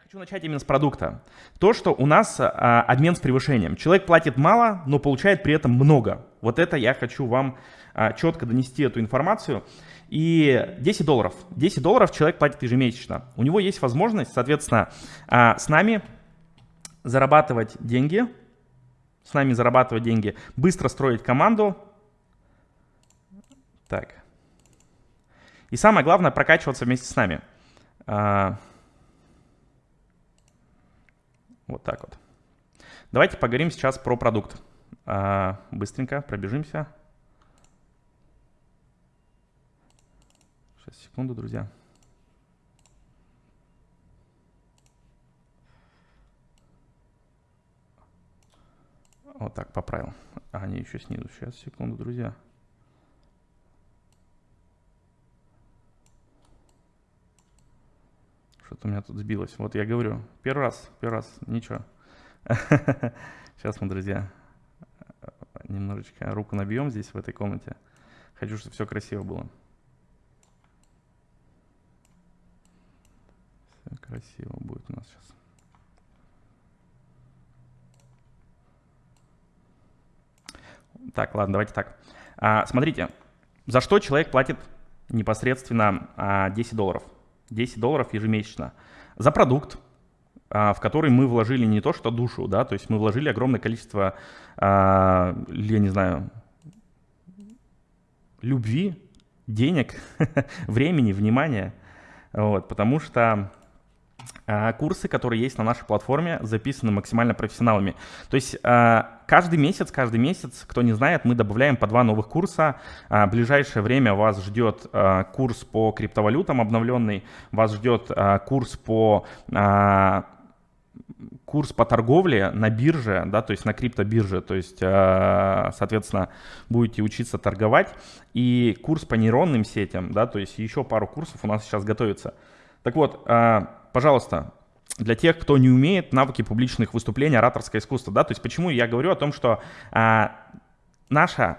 Я хочу начать именно с продукта. То, что у нас а, обмен с превышением. Человек платит мало, но получает при этом много. Вот это я хочу вам а, четко донести эту информацию. И 10 долларов. 10 долларов человек платит ежемесячно. У него есть возможность, соответственно, а, с нами зарабатывать деньги, с нами зарабатывать деньги, быстро строить команду. Так. И самое главное, прокачиваться вместе с нами. А, вот так вот. Давайте поговорим сейчас про продукт. А, быстренько пробежимся. Сейчас, секунду, друзья. Вот так поправил. А, они еще снизу. Сейчас, секунду, друзья. Что-то у меня тут сбилось. Вот я говорю, первый раз, первый раз, ничего. Сейчас мы, друзья, немножечко руку набьем здесь, в этой комнате. Хочу, чтобы все красиво было. Все красиво будет у нас сейчас. Так, ладно, давайте так. А, смотрите, за что человек платит непосредственно а, 10 долларов? 10 долларов ежемесячно за продукт, а, в который мы вложили не то что душу, да, то есть мы вложили огромное количество, а, я не знаю, любви, денег, времени, внимания, вот, потому что курсы, которые есть на нашей платформе, записаны максимально профессионалами. То есть а, каждый месяц, каждый месяц, кто не знает, мы добавляем по два новых курса. А, в ближайшее время вас ждет курс по криптовалютам обновленный, вас ждет курс по курс по торговле на бирже, да, то есть на криптобирже, то есть, соответственно, будете учиться торговать, и курс по нейронным сетям, да, то есть еще пару курсов у нас сейчас готовится. Так вот, пожалуйста, для тех, кто не умеет навыки публичных выступлений, ораторское искусство, да, то есть почему я говорю о том, что а, наша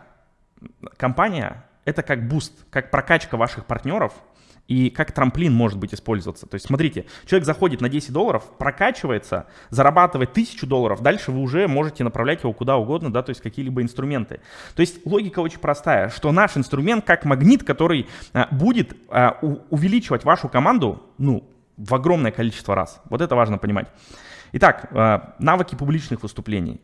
компания — это как буст, как прокачка ваших партнеров — и как трамплин может быть использоваться. То есть смотрите, человек заходит на 10 долларов, прокачивается, зарабатывает 1000 долларов, дальше вы уже можете направлять его куда угодно, да, то есть какие-либо инструменты. То есть логика очень простая, что наш инструмент как магнит, который а, будет а, у, увеличивать вашу команду, ну, в огромное количество раз. Вот это важно понимать. Итак, а, навыки публичных выступлений.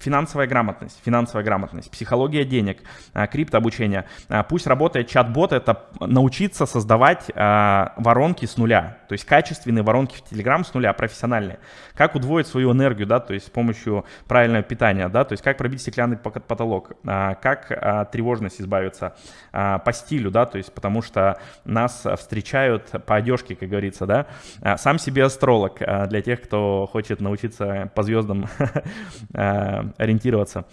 Финансовая грамотность, финансовая грамотность, психология денег, а, криптообучение. А, пусть работает чат-бот, это научиться создавать а, воронки с нуля, то есть качественные воронки в Telegram с нуля, профессиональные. Как удвоить свою энергию, да, то есть с помощью правильного питания, да, то есть как пробить стеклянный потолок, как от тревожности избавиться по стилю, да, то есть потому что нас встречают по одежке, как говорится, да. Сам себе астролог для тех, кто хочет научиться по звездам ориентироваться.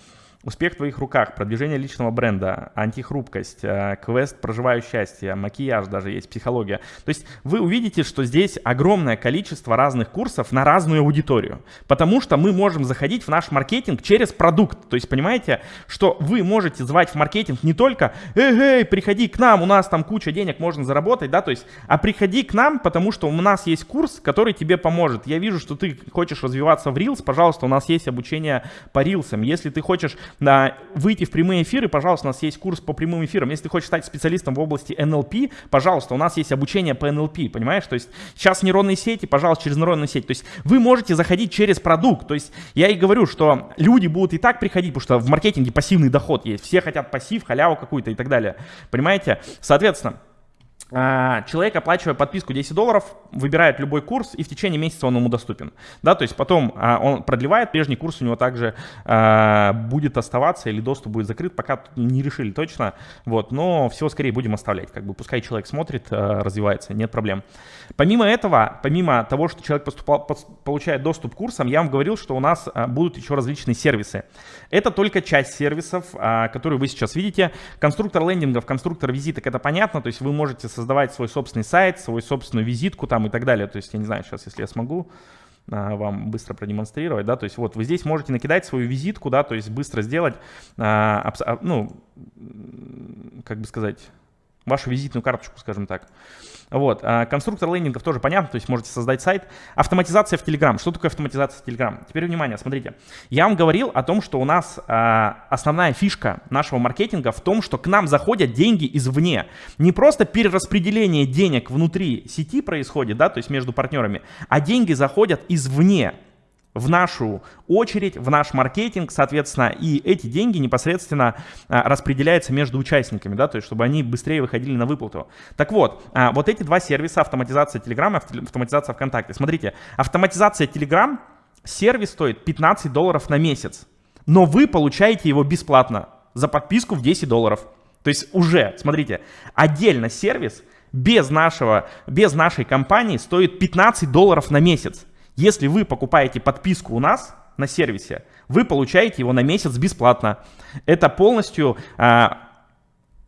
Успех в твоих руках, продвижение личного бренда, антихрупкость, э, квест «Проживаю счастье», макияж даже есть, психология. То есть вы увидите, что здесь огромное количество разных курсов на разную аудиторию. Потому что мы можем заходить в наш маркетинг через продукт. То есть понимаете, что вы можете звать в маркетинг не только «Эй, эй, приходи к нам, у нас там куча денег, можно заработать», да, то есть, а приходи к нам, потому что у нас есть курс, который тебе поможет. Я вижу, что ты хочешь развиваться в Reels, пожалуйста, у нас есть обучение по Reels. Если ты хочешь да, выйти в прямые эфиры, пожалуйста, у нас есть курс по прямым эфирам. Если ты хочешь стать специалистом в области NLP, пожалуйста, у нас есть обучение по NLP, понимаешь? То есть сейчас нейронные сети, пожалуйста, через нейронные сети. То есть вы можете заходить через продукт. То есть я и говорю, что люди будут и так приходить, потому что в маркетинге пассивный доход есть. Все хотят пассив, халяву какую-то и так далее. Понимаете? Соответственно, человек, оплачивая подписку 10 долларов, выбирает любой курс, и в течение месяца он ему доступен. Да, то есть потом а, он продлевает, прежний курс у него также а, будет оставаться или доступ будет закрыт, пока не решили точно. Вот, но всего скорее будем оставлять. Как бы пускай человек смотрит, развивается, нет проблем. Помимо этого, помимо того, что человек поступал, получает доступ к курсам, я вам говорил, что у нас будут еще различные сервисы. Это только часть сервисов, которые вы сейчас видите. Конструктор лендингов, конструктор визиток, это понятно, то есть вы можете создавать свой собственный сайт, свою собственную визитку там и так далее. То есть я не знаю, сейчас, если я смогу а, вам быстро продемонстрировать, да, то есть вот вы здесь можете накидать свою визитку, да, то есть быстро сделать, а, а, ну, как бы сказать, вашу визитную карточку, скажем так. Вот. А конструктор лендингов тоже понятно, то есть можете создать сайт. Автоматизация в Telegram. Что такое автоматизация в Telegram? Теперь внимание, смотрите. Я вам говорил о том, что у нас а, основная фишка нашего маркетинга в том, что к нам заходят деньги извне. Не просто перераспределение денег внутри сети происходит, да, то есть между партнерами, а деньги заходят извне в нашу очередь, в наш маркетинг, соответственно, и эти деньги непосредственно а, распределяются между участниками, да, то есть чтобы они быстрее выходили на выплату. Так вот, а, вот эти два сервиса, автоматизация Telegram и автоматизация ВКонтакте. Смотрите, автоматизация Telegram, сервис стоит 15 долларов на месяц, но вы получаете его бесплатно за подписку в 10 долларов. То есть уже, смотрите, отдельно сервис без, нашего, без нашей компании стоит 15 долларов на месяц. Если вы покупаете подписку у нас на сервисе, вы получаете его на месяц бесплатно. Это полностью а,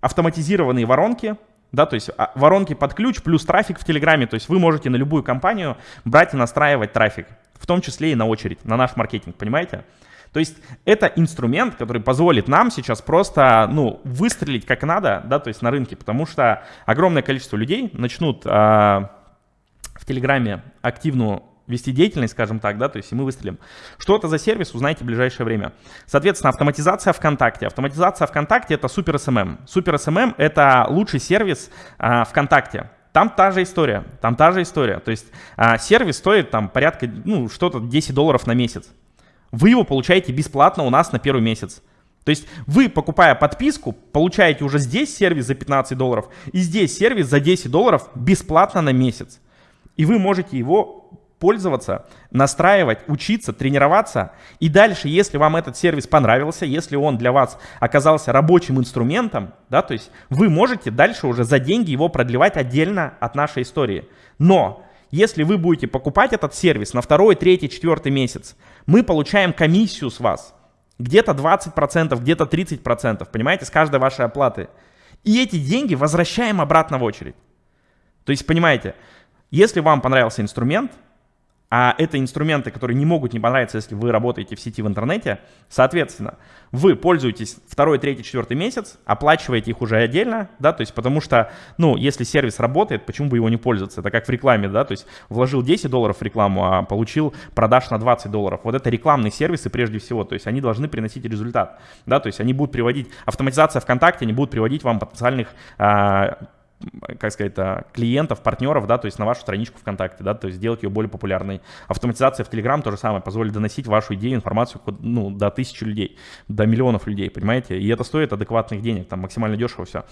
автоматизированные воронки, да, то есть а, воронки под ключ плюс трафик в Телеграме. То есть вы можете на любую компанию брать и настраивать трафик, в том числе и на очередь, на наш маркетинг, понимаете? То есть это инструмент, который позволит нам сейчас просто, ну, выстрелить как надо, да, то есть на рынке, потому что огромное количество людей начнут э, в Телеграме активную вести деятельность, скажем так, да, то есть и мы выстрелим. Что это за сервис, узнаете в ближайшее время. Соответственно, автоматизация ВКонтакте. Автоматизация ВКонтакте — это Супер СММ. Супер СММ — это лучший сервис а, ВКонтакте. Там та же история, там та же история. То есть а, сервис стоит там порядка, ну, что-то 10 долларов на месяц. Вы его получаете бесплатно у нас на первый месяц. То есть вы, покупая подписку, получаете уже здесь сервис за 15 долларов и здесь сервис за 10 долларов бесплатно на месяц. И вы можете его пользоваться, настраивать, учиться, тренироваться. И дальше, если вам этот сервис понравился, если он для вас оказался рабочим инструментом, да, то есть вы можете дальше уже за деньги его продлевать отдельно от нашей истории. Но если вы будете покупать этот сервис на второй, третий, четвертый месяц, мы получаем комиссию с вас. Где-то 20%, где-то 30%, понимаете, с каждой вашей оплаты. И эти деньги возвращаем обратно в очередь. То есть, понимаете, если вам понравился инструмент, а это инструменты, которые не могут не понравиться, если вы работаете в сети в интернете. Соответственно, вы пользуетесь второй, третий, четвертый месяц, оплачиваете их уже отдельно, да, то есть потому что, ну, если сервис работает, почему бы его не пользоваться? Это как в рекламе, да, то есть вложил 10 долларов в рекламу, а получил продаж на 20 долларов. Вот это рекламные сервисы прежде всего, то есть они должны приносить результат, да, то есть они будут приводить, автоматизация ВКонтакте, они будут приводить вам потенциальных а, как сказать, клиентов, партнеров, да, то есть на вашу страничку ВКонтакте, да, то есть сделать ее более популярной. Автоматизация в Telegram то же самое, позволит доносить вашу идею, информацию, ну, до тысячи людей, до миллионов людей, понимаете, и это стоит адекватных денег, там максимально дешево все,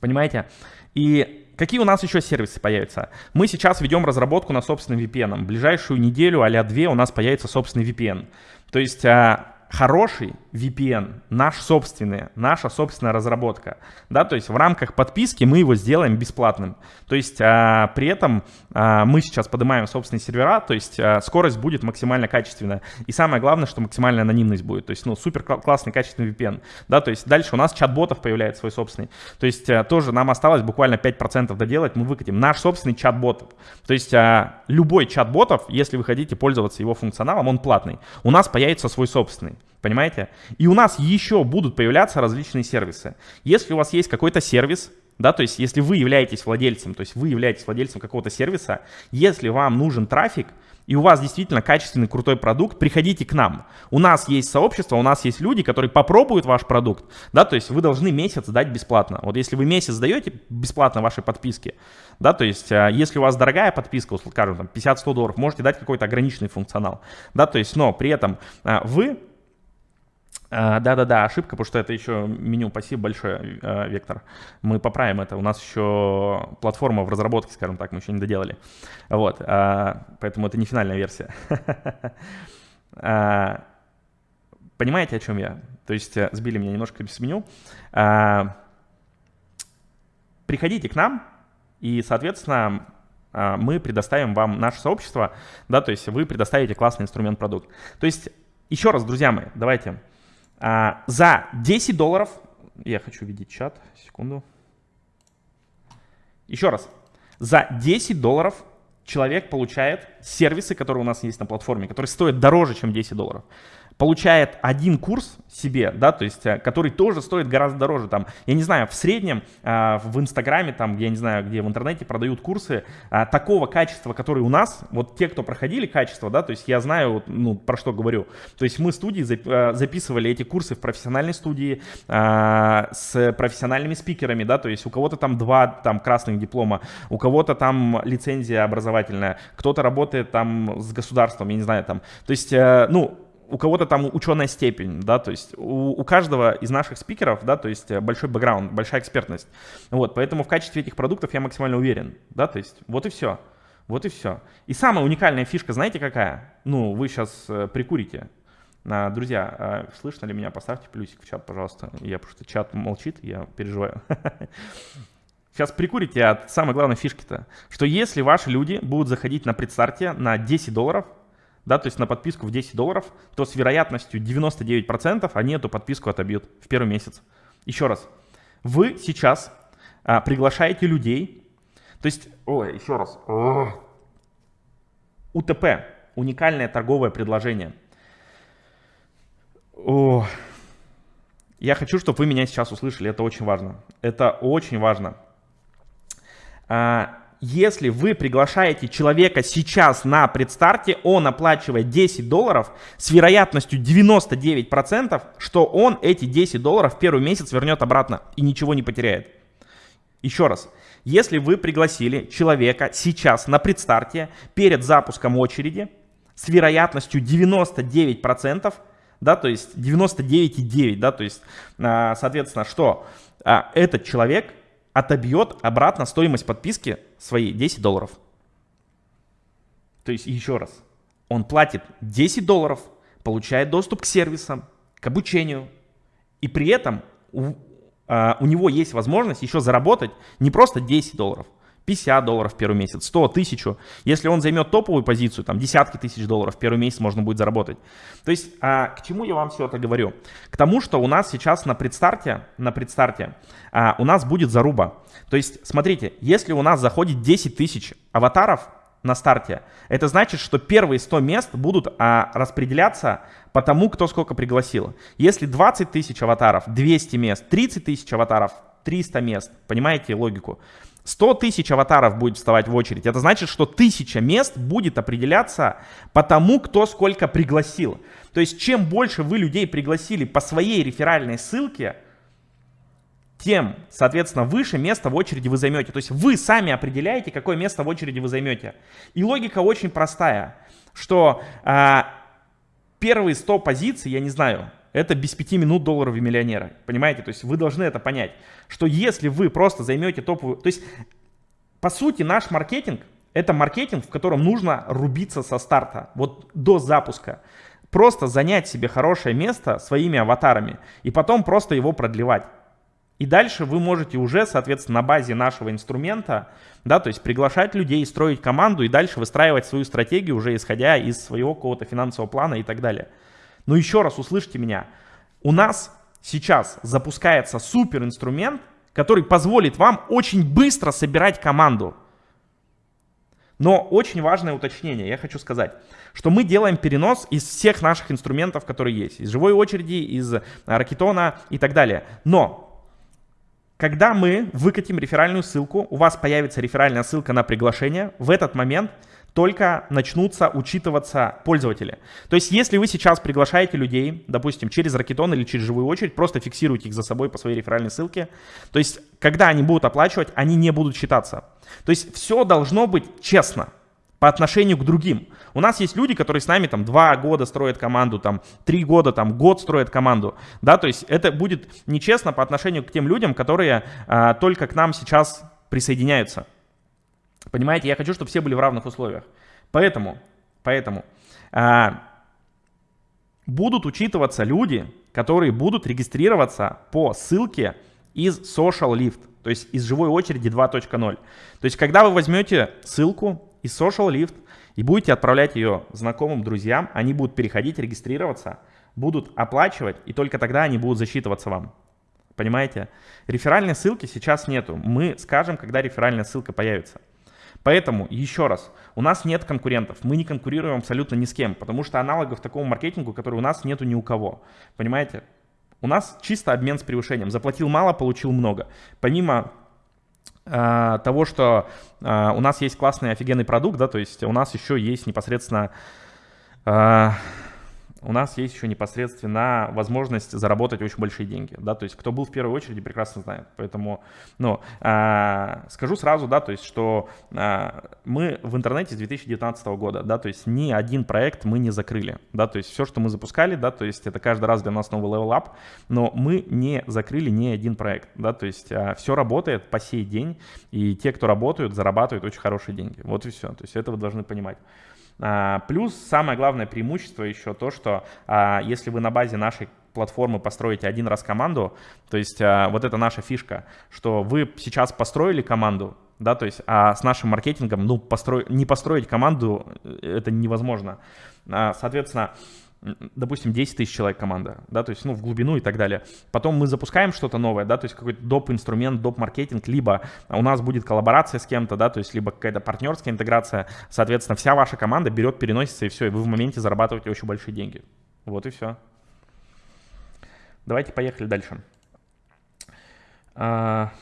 понимаете, и Какие у нас еще сервисы появятся? Мы сейчас ведем разработку на собственном VPN. В ближайшую неделю, а две у нас появится собственный VPN. То есть а, хороший VPN, наш собственный, наша собственная разработка, да, то есть в рамках подписки мы его сделаем бесплатным, то есть а, при этом а, мы сейчас поднимаем собственные сервера, то есть а, скорость будет максимально качественная, и самое главное, что максимальная анонимность будет, то есть, ну, супер классный качественный VPN, да, то есть дальше у нас чат-ботов появляется свой собственный, то есть а, тоже нам осталось буквально 5% доделать, мы выкатим. Наш собственный чат-бот, то есть а, любой чат-ботов, если вы хотите пользоваться его функционалом, он платный, у нас появится свой собственный, Понимаете? И у нас еще будут появляться различные сервисы. Если у вас есть какой-то сервис, да, то есть если вы являетесь владельцем, то есть вы являетесь владельцем какого-то сервиса, если вам нужен трафик, и у вас действительно качественный крутой продукт, приходите к нам. У нас есть сообщество, у нас есть люди, которые попробуют ваш продукт, да, то есть вы должны месяц дать бесплатно. Вот если вы месяц даете бесплатно ваши подписки, да, то есть а, если у вас дорогая подписка, скажем, там 50-100 долларов, можете дать какой-то ограниченный функционал, да, то есть, но при этом а, вы да-да-да, ошибка, потому что это еще меню. Спасибо большое, а, Вектор. Мы поправим это. У нас еще платформа в разработке, скажем так, мы еще не доделали. Вот, а, поэтому это не финальная версия. Понимаете, о чем я? То есть э, сбили меня немножко с меню. Приходите к нам, и, соответственно, мы предоставим вам наше сообщество, да, то есть вы предоставите классный инструмент-продукт. То есть, еще раз, друзья мои, давайте а, за 10 долларов, я хочу видеть чат, секунду. Еще раз, за 10 долларов человек получает сервисы, которые у нас есть на платформе, которые стоят дороже, чем 10 долларов. Получает один курс себе, да, то есть, э, который тоже стоит гораздо дороже, там, я не знаю, в среднем э, в Инстаграме, там, я не знаю, где в интернете продают курсы э, такого качества, который у нас, вот те, кто проходили качество, да, то есть я знаю, ну, про что говорю, то есть мы студии э, записывали эти курсы в профессиональной студии э, с профессиональными спикерами, да, то есть у кого-то там два там красных диплома, у кого-то там лицензия образовательная, кто-то работает там с государством, я не знаю, там, то есть, э, ну, у кого-то там ученая степень, да, то есть у, у каждого из наших спикеров, да, то есть большой бэкграунд, большая экспертность. Вот, поэтому в качестве этих продуктов я максимально уверен, да, то есть вот и все. Вот и все. И самая уникальная фишка, знаете какая? Ну, вы сейчас э, прикурите. А, друзья, э, слышно ли меня? Поставьте плюсик в чат, пожалуйста. Я что чат молчит, я переживаю. Сейчас прикурите от самой главной фишки-то, что если ваши люди будут заходить на предстарте на 10 долларов, да, то есть на подписку в 10 долларов, то с вероятностью 99% они эту подписку отобьют в первый месяц. Еще раз, вы сейчас а, приглашаете людей, то есть, ой, еще раз, о, УТП, уникальное торговое предложение. О, я хочу, чтобы вы меня сейчас услышали, это очень важно. Это очень важно. А, если вы приглашаете человека сейчас на предстарте, он оплачивает 10 долларов с вероятностью 99%, что он эти 10 долларов первый месяц вернет обратно и ничего не потеряет. Еще раз, если вы пригласили человека сейчас на предстарте перед запуском очереди с вероятностью 99%, да, то есть 99,9, да, то есть, а, соответственно, что а, этот человек отобьет обратно стоимость подписки своей 10 долларов. То есть еще раз, он платит 10 долларов, получает доступ к сервисам, к обучению, и при этом у, а, у него есть возможность еще заработать не просто 10 долларов, 50 долларов в первый месяц, 100, 1000. Если он займет топовую позицию, там десятки тысяч долларов в первый месяц можно будет заработать. То есть а, к чему я вам все это говорю? К тому, что у нас сейчас на предстарте, на предстарте а, у нас будет заруба. То есть смотрите, если у нас заходит 10 тысяч аватаров, на старте. Это значит, что первые 100 мест будут а, распределяться по тому, кто сколько пригласил. Если 20 тысяч аватаров, 200 мест, 30 тысяч аватаров, 300 мест. Понимаете логику? 100 тысяч аватаров будет вставать в очередь. Это значит, что тысяча мест будет определяться по тому, кто сколько пригласил. То есть, чем больше вы людей пригласили по своей реферальной ссылке, тем, соответственно, выше место в очереди вы займете. То есть вы сами определяете, какое место в очереди вы займете. И логика очень простая, что а, первые 100 позиций, я не знаю, это без 5 минут долларовые миллионеры. Понимаете? То есть вы должны это понять, что если вы просто займете топовую... То есть, по сути, наш маркетинг — это маркетинг, в котором нужно рубиться со старта, вот до запуска. Просто занять себе хорошее место своими аватарами и потом просто его продлевать. И дальше вы можете уже, соответственно, на базе нашего инструмента, да, то есть приглашать людей, строить команду и дальше выстраивать свою стратегию уже исходя из своего какого-то финансового плана и так далее. Но еще раз услышьте меня. У нас сейчас запускается супер инструмент, который позволит вам очень быстро собирать команду. Но очень важное уточнение, я хочу сказать, что мы делаем перенос из всех наших инструментов, которые есть, из живой очереди, из ракетона и так далее. Но когда мы выкатим реферальную ссылку, у вас появится реферальная ссылка на приглашение, в этот момент только начнутся учитываться пользователи. То есть, если вы сейчас приглашаете людей, допустим, через Ракетон или через живую очередь, просто фиксируйте их за собой по своей реферальной ссылке. То есть, когда они будут оплачивать, они не будут считаться. То есть, все должно быть честно по отношению к другим. У нас есть люди, которые с нами там два года строят команду, там три года, там год строят команду, да, то есть это будет нечестно по отношению к тем людям, которые а, только к нам сейчас присоединяются. Понимаете, я хочу, чтобы все были в равных условиях. Поэтому, поэтому а, будут учитываться люди, которые будут регистрироваться по ссылке из Social Lift, то есть из живой очереди 2.0. То есть когда вы возьмете ссылку из Social Lift и будете отправлять ее знакомым, друзьям, они будут переходить, регистрироваться, будут оплачивать, и только тогда они будут засчитываться вам. Понимаете? Реферальной ссылки сейчас нету. Мы скажем, когда реферальная ссылка появится. Поэтому, еще раз, у нас нет конкурентов, мы не конкурируем абсолютно ни с кем, потому что аналогов такому маркетингу, который у нас нету ни у кого. Понимаете? У нас чисто обмен с превышением. Заплатил мало, получил много. Помимо э, того, что э, у нас есть классный офигенный продукт, да, то есть у нас еще есть непосредственно э, у нас есть еще непосредственно возможность заработать очень большие деньги, да, то есть кто был в первой очереди, прекрасно знает, поэтому, ну, а, скажу сразу, да, то есть, что а, мы в интернете с 2019 года, да, то есть ни один проект мы не закрыли, да, то есть все, что мы запускали, да, то есть это каждый раз для нас новый level up, но мы не закрыли ни один проект, да, то есть а, все работает по сей день, и те, кто работают, зарабатывают очень хорошие деньги, вот и все, то есть это вы должны понимать. А, плюс самое главное преимущество еще то, что а, если вы на базе нашей платформы построите один раз команду, то есть а, вот это наша фишка, что вы сейчас построили команду, да, то есть а с нашим маркетингом, ну, постро... не построить команду э, это невозможно. Соответственно, допустим, 10 тысяч человек команда, да, то есть, ну, в глубину и так далее. Потом мы запускаем что-то новое, да, то есть какой-то доп. инструмент, доп. маркетинг, либо у нас будет коллаборация с кем-то, да, то есть либо какая-то партнерская интеграция, соответственно, вся ваша команда берет, переносится и все, и вы в моменте зарабатываете очень большие деньги. Вот и все. Давайте поехали дальше. А,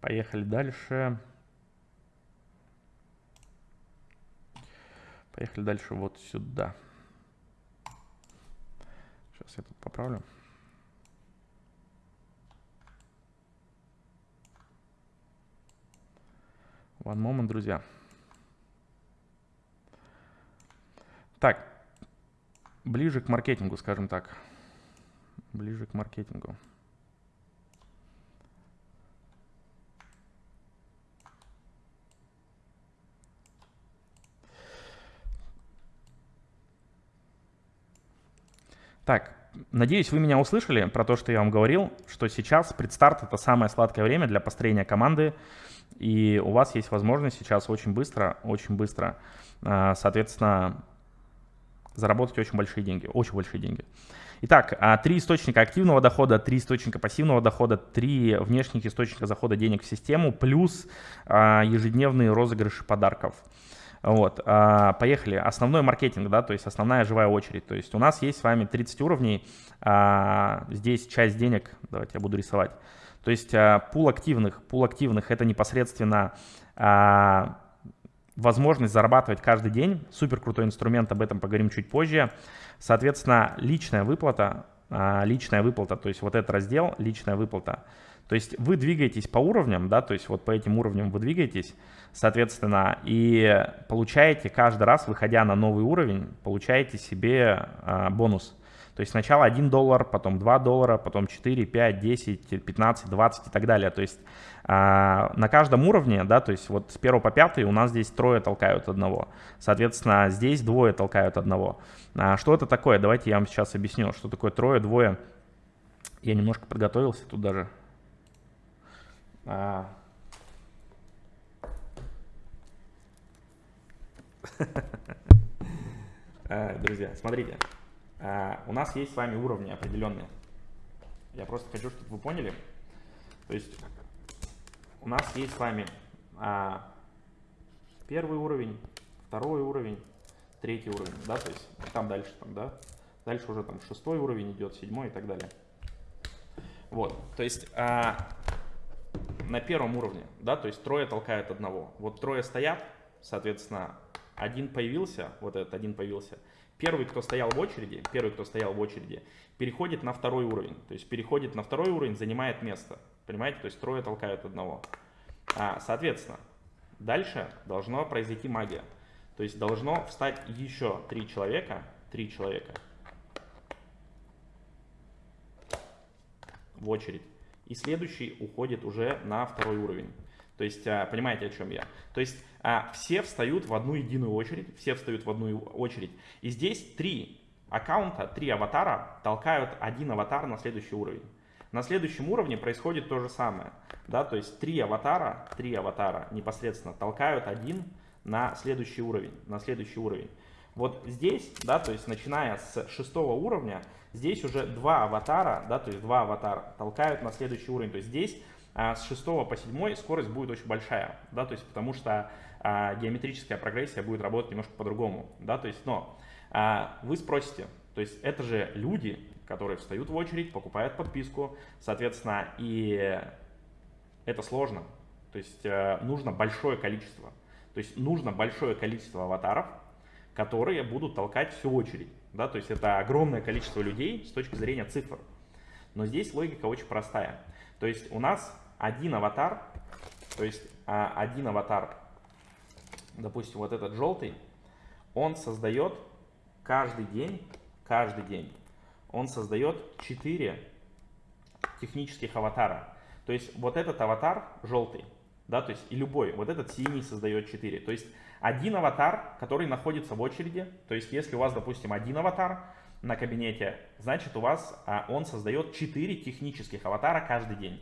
поехали дальше. Поехали дальше вот сюда. Сейчас я тут поправлю. One moment, друзья. Так, ближе к маркетингу, скажем так. Ближе к маркетингу. Так, надеюсь, вы меня услышали про то, что я вам говорил, что сейчас предстарт — это самое сладкое время для построения команды, и у вас есть возможность сейчас очень быстро, очень быстро, а, соответственно, заработать очень большие деньги, очень большие деньги. Итак, а, три источника активного дохода, три источника пассивного дохода, три внешних источника захода денег в систему, плюс а, ежедневные розыгрыши подарков. Вот, а, поехали. Основной маркетинг, да, то есть основная живая очередь. То есть у нас есть с вами 30 уровней, а, здесь часть денег, давайте я буду рисовать. То есть а, пул активных, пул активных это непосредственно возможность зарабатывать каждый день. Супер крутой инструмент, об этом поговорим чуть позже. Соответственно, личная выплата, личная выплата, то есть вот этот раздел, личная выплата. То есть вы двигаетесь по уровням, да, то есть вот по этим уровням вы двигаетесь, соответственно, и получаете каждый раз, выходя на новый уровень, получаете себе а, бонус. То есть сначала 1 доллар, потом 2 доллара, потом 4, 5, 10, 15, 20 и так далее. То есть а, на каждом уровне, да, то есть вот с 1 по 5 у нас здесь трое толкают одного. Соответственно, здесь двое толкают одного. А, что это такое? Давайте я вам сейчас объясню, что такое трое, двое. Я немножко подготовился тут даже. А, Э, друзья, смотрите, э, у нас есть с вами уровни определенные. Я просто хочу, чтобы вы поняли. То есть у нас есть с вами а, первый уровень, второй уровень, третий уровень, да, то есть там дальше, там, да, дальше уже там шестой уровень идет, седьмой и так далее. Вот, то есть а, на первом уровне, да, то есть трое толкают одного. Вот трое стоят, соответственно, один появился, вот этот один появился, первый, кто стоял в очереди, первый, кто стоял в очереди, переходит на второй уровень. То есть переходит на второй уровень, занимает место. Понимаете? То есть трое толкают одного. А, соответственно, дальше должно произойти магия. То есть должно встать еще три человека, три человека в очередь. И следующий уходит уже на второй уровень. То есть, а, понимаете, о чем я? То есть, а, все встают в одну единую очередь, все встают в одну очередь. И здесь три аккаунта, три аватара толкают один аватар на следующий уровень. На следующем уровне происходит то же самое. Да? То есть, три аватара, три аватара непосредственно толкают один на следующий уровень, на следующий уровень. Вот здесь, да, то есть начиная с шестого уровня, здесь уже два аватара, да, то есть два аватара толкают на следующий уровень. То есть здесь а с 6 по 7 скорость будет очень большая, да, то есть потому что а, геометрическая прогрессия будет работать немножко по-другому, да, то есть, но а, вы спросите, то есть это же люди, которые встают в очередь, покупают подписку, соответственно, и это сложно, то есть а, нужно большое количество, то есть нужно большое количество аватаров, которые будут толкать всю очередь, да, то есть это огромное количество людей с точки зрения цифр. Но здесь логика очень простая. То есть у нас один аватар, то есть а, один аватар, допустим, вот этот желтый, он создает каждый день, каждый день, он создает 4 технических аватара. То есть вот этот аватар желтый, да, то есть и любой, вот этот синий создает 4. То есть один аватар, который находится в очереди, то есть если у вас, допустим, один аватар на кабинете, значит у вас а, он создает 4 технических аватара каждый день.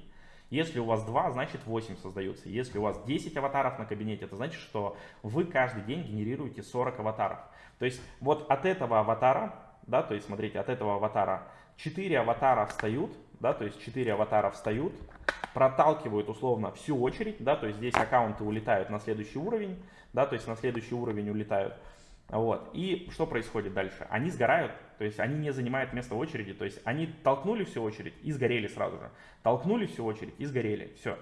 Если у вас 2, значит 8 создаются. Если у вас 10 аватаров на кабинете, это значит, что вы каждый день генерируете 40 аватаров. То есть вот от этого аватара, да, то есть смотрите, от этого аватара 4 аватара встают, да, то есть 4 аватара встают, проталкивают условно всю очередь, да, то есть здесь аккаунты улетают на следующий уровень, да, то есть на следующий уровень улетают. Вот. И что происходит дальше? Они сгорают, то есть они не занимают место в очереди, то есть они толкнули всю очередь и сгорели сразу же. Толкнули всю очередь и сгорели. Все.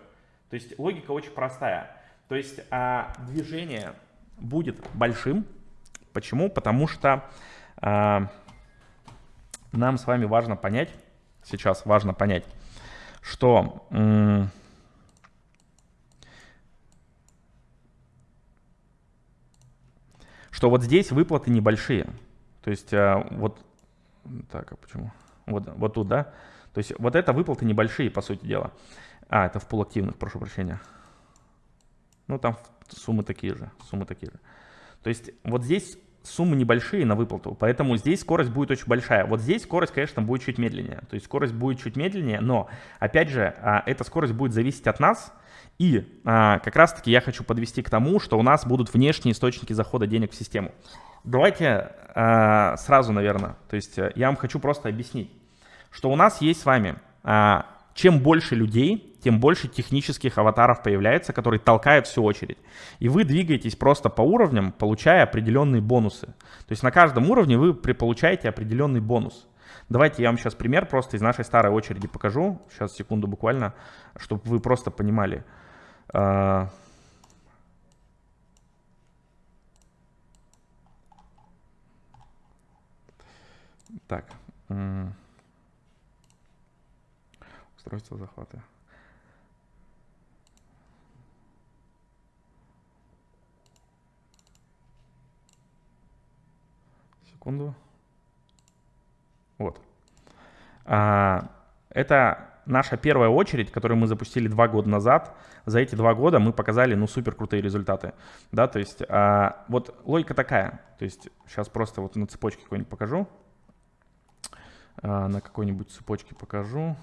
То есть логика очень простая. То есть а, движение будет большим. Почему? Потому что а, нам с вами важно понять, сейчас важно понять, что что вот здесь выплаты небольшие. То есть а, вот так, а почему? Вот, вот тут, да? То есть вот это выплаты небольшие, по сути дела. А, это в полуактивных, прошу прощения. Ну, там суммы такие же, суммы такие же. То есть вот здесь суммы небольшие на выплату, поэтому здесь скорость будет очень большая. Вот здесь скорость, конечно, будет чуть медленнее. То есть скорость будет чуть медленнее, но, опять же, а, эта скорость будет зависеть от нас. И а, как раз-таки я хочу подвести к тому, что у нас будут внешние источники захода денег в систему. Давайте а, сразу, наверное, то есть э, я вам хочу просто объяснить, что у нас есть с вами, чем больше людей, тем больше технических аватаров появляется, которые толкают всю очередь. И вы двигаетесь просто по уровням, получая определенные бонусы. То есть на каждом уровне вы получаете определенный бонус. Давайте я вам сейчас пример просто из нашей старой очереди покажу. Сейчас, секунду буквально, чтобы вы просто понимали. А, так. Устройство захвата. Секунду. Вот. А, это наша первая очередь, которую мы запустили два года назад. За эти два года мы показали, ну, супер крутые результаты. Да, то есть, а, вот логика такая. То есть, сейчас просто вот на цепочке какой-нибудь покажу. А, на какой-нибудь цепочке покажу.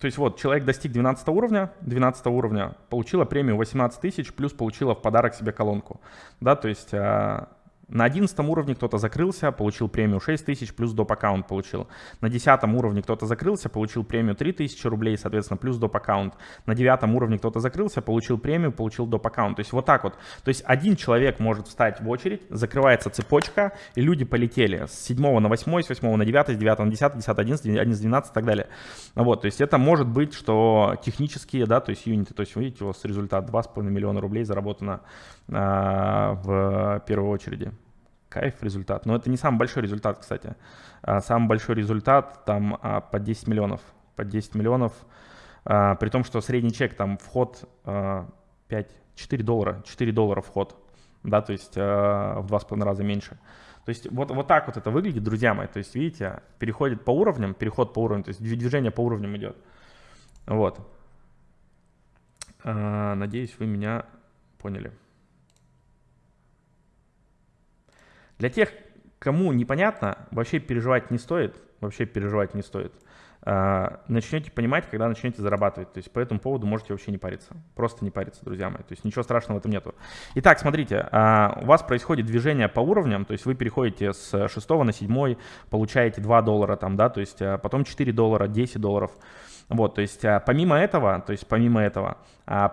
То есть вот, человек достиг 12 уровня, 12 уровня, получила премию 18 тысяч, плюс получила в подарок себе колонку. Да, то есть а, на 11 уровне кто-то закрылся, получил премию 6 тысяч, плюс доп. аккаунт получил. На 10 уровне кто-то закрылся, получил премию 3 тысячи рублей, соответственно, плюс доп. аккаунт. На 9 уровне кто-то закрылся, получил премию, получил доп. аккаунт. То есть вот так вот. То есть один человек может встать в очередь, закрывается цепочка, и люди полетели с 7 на 8, с 8 на 9, с 9 на 10, 10 11, 11 12 и так далее. Вот, то есть это может быть, что технические, да, то есть юниты, то есть вы видите, у вас результат 2,5 миллиона рублей заработано в первой очереди. Кайф результат. Но это не самый большой результат, кстати. А, самый большой результат там а, по 10 миллионов. По 10 миллионов. При том, что средний чек там вход 5, 4 доллара. 4 доллара вход. Да, то есть в 2,5 раза меньше. То есть вот, вот так вот это выглядит, друзья мои. То есть видите, переходит по уровням, переход по уровням, то есть движение по уровням идет. Вот. Надеюсь, вы меня поняли. Для тех, кому непонятно, вообще переживать не стоит. Вообще переживать не стоит. а, начнете понимать, когда начнете зарабатывать. То есть по этому поводу можете вообще не париться. Просто не париться, друзья мои. То есть ничего страшного в этом нету. Итак, смотрите, а, у вас происходит движение по уровням, то есть вы переходите с 6 на 7, получаете 2 доллара там, да, то есть а, потом 4 доллара, 10 долларов. Вот, то есть помимо этого, то есть помимо этого,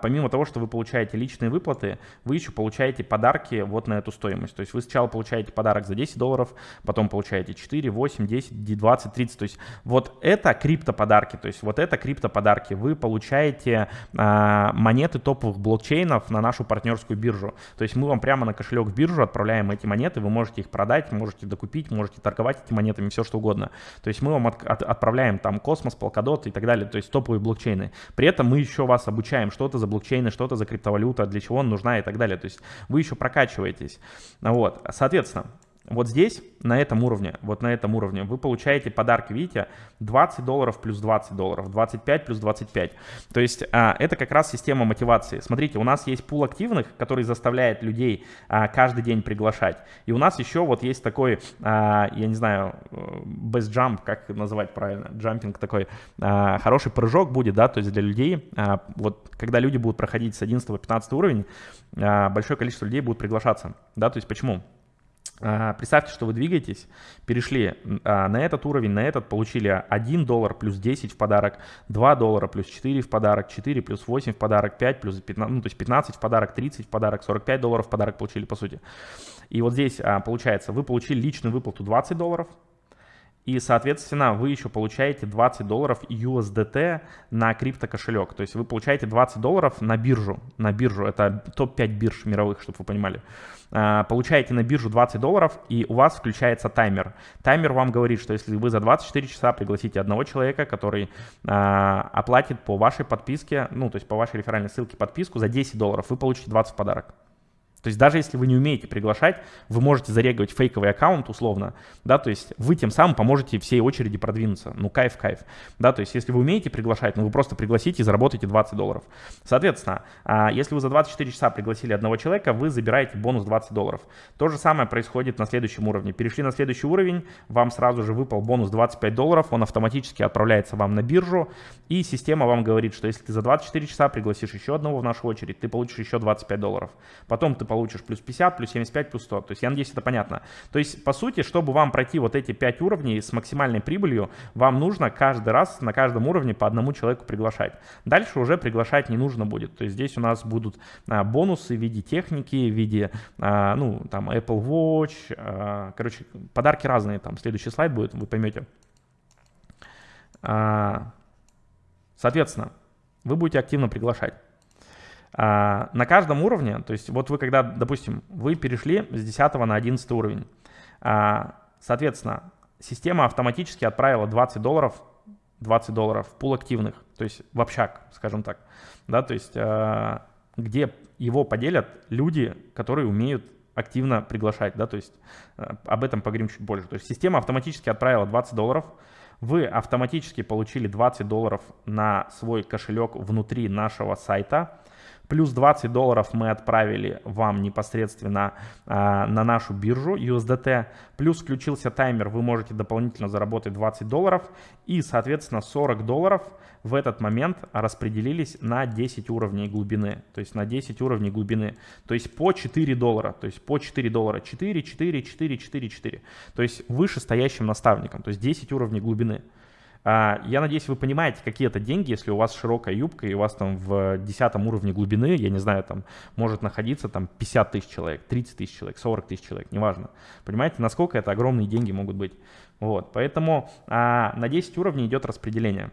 помимо того, что вы получаете личные выплаты, вы еще получаете подарки вот на эту стоимость. То есть вы сначала получаете подарок за 10 долларов, потом получаете 4, 8, 10, 20, 30. То есть вот это крипто-подарки, то есть вот это крипто-подарки. Вы получаете а, монеты топовых блокчейнов на нашу партнерскую биржу. То есть мы вам прямо на кошелек в биржу отправляем эти монеты, вы можете их продать, можете докупить, можете торговать этими монетами, все что угодно. То есть мы вам от, от, отправляем там Космос, Polkadot и так далее, то есть топовые блокчейны. При этом мы еще вас обучаем, что это за блокчейны, что это за криптовалюта, для чего она нужна и так далее. То есть вы еще прокачиваетесь. Вот, соответственно, вот здесь, на этом уровне, вот на этом уровне, вы получаете подарки, видите, 20 долларов плюс 20 долларов, 25 плюс 25. То есть а, это как раз система мотивации. Смотрите, у нас есть пул активных, который заставляет людей а, каждый день приглашать. И у нас еще вот есть такой, а, я не знаю, э, best jump, как называть правильно, джампинг такой, а, хороший прыжок будет, да, то есть для людей, а, вот когда люди будут проходить с 11 по 15 уровень, а, большое количество людей будут приглашаться, да, то есть почему? А, представьте, что вы двигаетесь, перешли а, на этот уровень, на этот, получили 1 доллар плюс 10 в подарок, 2 доллара плюс 4 в подарок, 4 плюс 8 в подарок, 5 плюс 15, ну, то есть 15 в подарок, 30 в подарок, 45 долларов в подарок получили по сути. И вот здесь а, получается, вы получили личную выплату 20 долларов, и, соответственно, вы еще получаете 20 долларов USDT на крипто кошелек. То есть вы получаете 20 долларов на биржу. На биржу. Это топ-5 бирж мировых, чтобы вы понимали. А, получаете на биржу 20 долларов, и у вас включается таймер. Таймер вам говорит, что если вы за 24 часа пригласите одного человека, который а, оплатит по вашей подписке, ну, то есть по вашей реферальной ссылке подписку за 10 долларов, вы получите 20 в подарок. То есть даже если вы не умеете приглашать, вы можете зарегивать фейковый аккаунт условно, да, то есть вы тем самым поможете всей очереди продвинуться. Ну, кайф, кайф. Да, то есть если вы умеете приглашать, ну, вы просто пригласите и заработаете 20 долларов. Соответственно, а, если вы за 24 часа пригласили одного человека, вы забираете бонус 20 долларов. То же самое происходит на следующем уровне. Перешли на следующий уровень, вам сразу же выпал бонус 25 долларов, он автоматически отправляется вам на биржу, и система вам говорит, что если ты за 24 часа пригласишь еще одного в нашу очередь, ты получишь еще 25 долларов. Потом ты получишь плюс 50, плюс 75, плюс 100. То есть я надеюсь, это понятно. То есть, по сути, чтобы вам пройти вот эти 5 уровней с максимальной прибылью, вам нужно каждый раз на каждом уровне по одному человеку приглашать. Дальше уже приглашать не нужно будет. То есть здесь у нас будут а, бонусы в виде техники, в виде, а, ну, там, Apple Watch. А, короче, подарки разные. Там следующий слайд будет, вы поймете. А, соответственно, вы будете активно приглашать. А, на каждом уровне, то есть вот вы когда, допустим, вы перешли с 10 на 11 уровень, а, соответственно, система автоматически отправила 20 долларов, 20 долларов в пул активных, то есть в общак, скажем так, да, то есть а, где его поделят люди, которые умеют активно приглашать, да, то есть об этом поговорим чуть больше. То есть система автоматически отправила 20 долларов, вы автоматически получили 20 долларов на свой кошелек внутри нашего сайта, Плюс 20 долларов мы отправили вам непосредственно а, на нашу биржу USDT. Плюс включился таймер, вы можете дополнительно заработать 20 долларов. И, соответственно, 40 долларов в этот момент распределились на 10 уровней глубины. То есть на 10 уровней глубины. То есть по 4 доллара. То есть по 4 доллара. 4, 4, 4, 4, 4. То есть выше стоящим наставником. То есть 10 уровней глубины. А, я надеюсь, вы понимаете, какие это деньги, если у вас широкая юбка и у вас там в 10 уровне глубины, я не знаю, там может находиться там 50 тысяч человек, 30 тысяч человек, 40 тысяч человек, неважно. Понимаете, насколько это огромные деньги могут быть. Вот, поэтому а, на 10 уровней идет распределение.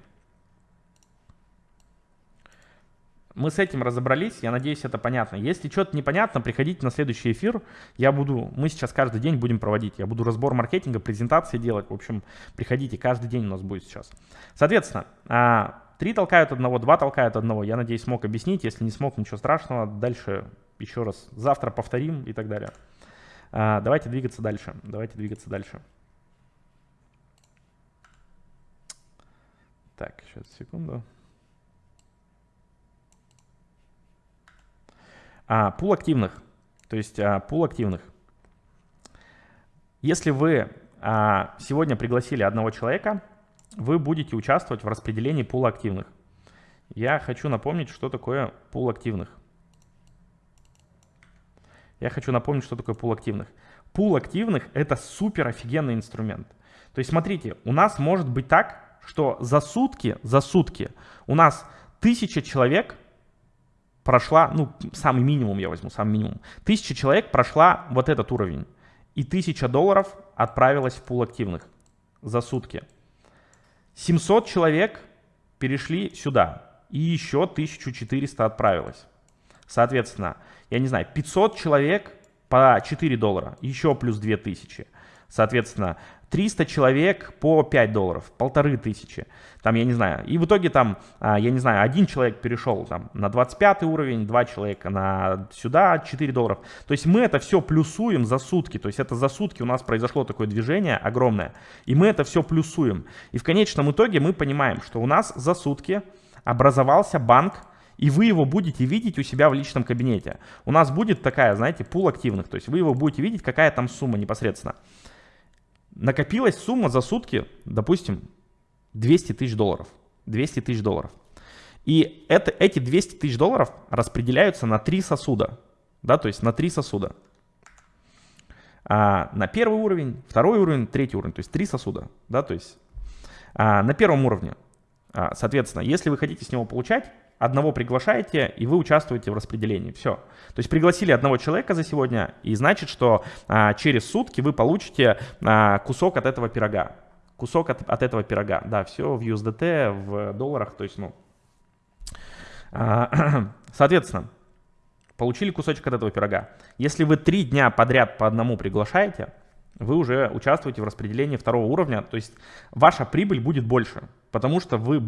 Мы с этим разобрались, я надеюсь, это понятно. Если что-то непонятно, приходите на следующий эфир. Я буду, мы сейчас каждый день будем проводить. Я буду разбор маркетинга, презентации делать. В общем, приходите, каждый день у нас будет сейчас. Соответственно, а, три толкают одного, два толкают одного. Я надеюсь, смог объяснить. Если не смог, ничего страшного. Дальше еще раз завтра повторим и так далее. А, давайте двигаться дальше. Давайте двигаться дальше. Так, сейчас, секунду. А, пул активных. То есть а, пул активных. Если вы а, сегодня пригласили одного человека, вы будете участвовать в распределении пула активных. Я хочу напомнить, что такое пул активных. Я хочу напомнить, что такое пул активных. Пул активных — это супер офигенный инструмент. То есть смотрите, у нас может быть так, что за сутки, за сутки у нас тысяча человек прошла, ну, самый минимум я возьму, самый минимум. Тысяча человек прошла вот этот уровень. И тысяча долларов отправилась в пул активных за сутки. 700 человек перешли сюда. И еще 1400 отправилось. Соответственно, я не знаю, 500 человек по 4 доллара, еще плюс 2000. Соответственно, 300 человек по 5 долларов, полторы тысячи, там, я не знаю. И в итоге там, а, я не знаю, один человек перешел там на 25 уровень, два человека на сюда, 4 долларов. То есть мы это все плюсуем за сутки, то есть это за сутки у нас произошло такое движение огромное, и мы это все плюсуем. И в конечном итоге мы понимаем, что у нас за сутки образовался банк, и вы его будете видеть у себя в личном кабинете. У нас будет такая, знаете, пул активных, то есть вы его будете видеть, какая там сумма непосредственно накопилась сумма за сутки, допустим, 200 тысяч долларов. 200 тысяч долларов. И это, эти 200 тысяч долларов распределяются на три сосуда. Да, то есть на три сосуда. А, на первый уровень, второй уровень, третий уровень. То есть три сосуда. Да, то есть а, на первом уровне. А, соответственно, если вы хотите с него получать, одного приглашаете, и вы участвуете в распределении. Все. То есть пригласили одного человека за сегодня, и значит, что а, через сутки вы получите а, кусок от этого пирога. Кусок от, от этого пирога. Да, все в USDT, в долларах, то есть, ну... А, соответственно, получили кусочек от этого пирога. Если вы три дня подряд по одному приглашаете, вы уже участвуете в распределении второго уровня, то есть ваша прибыль будет больше, потому что вы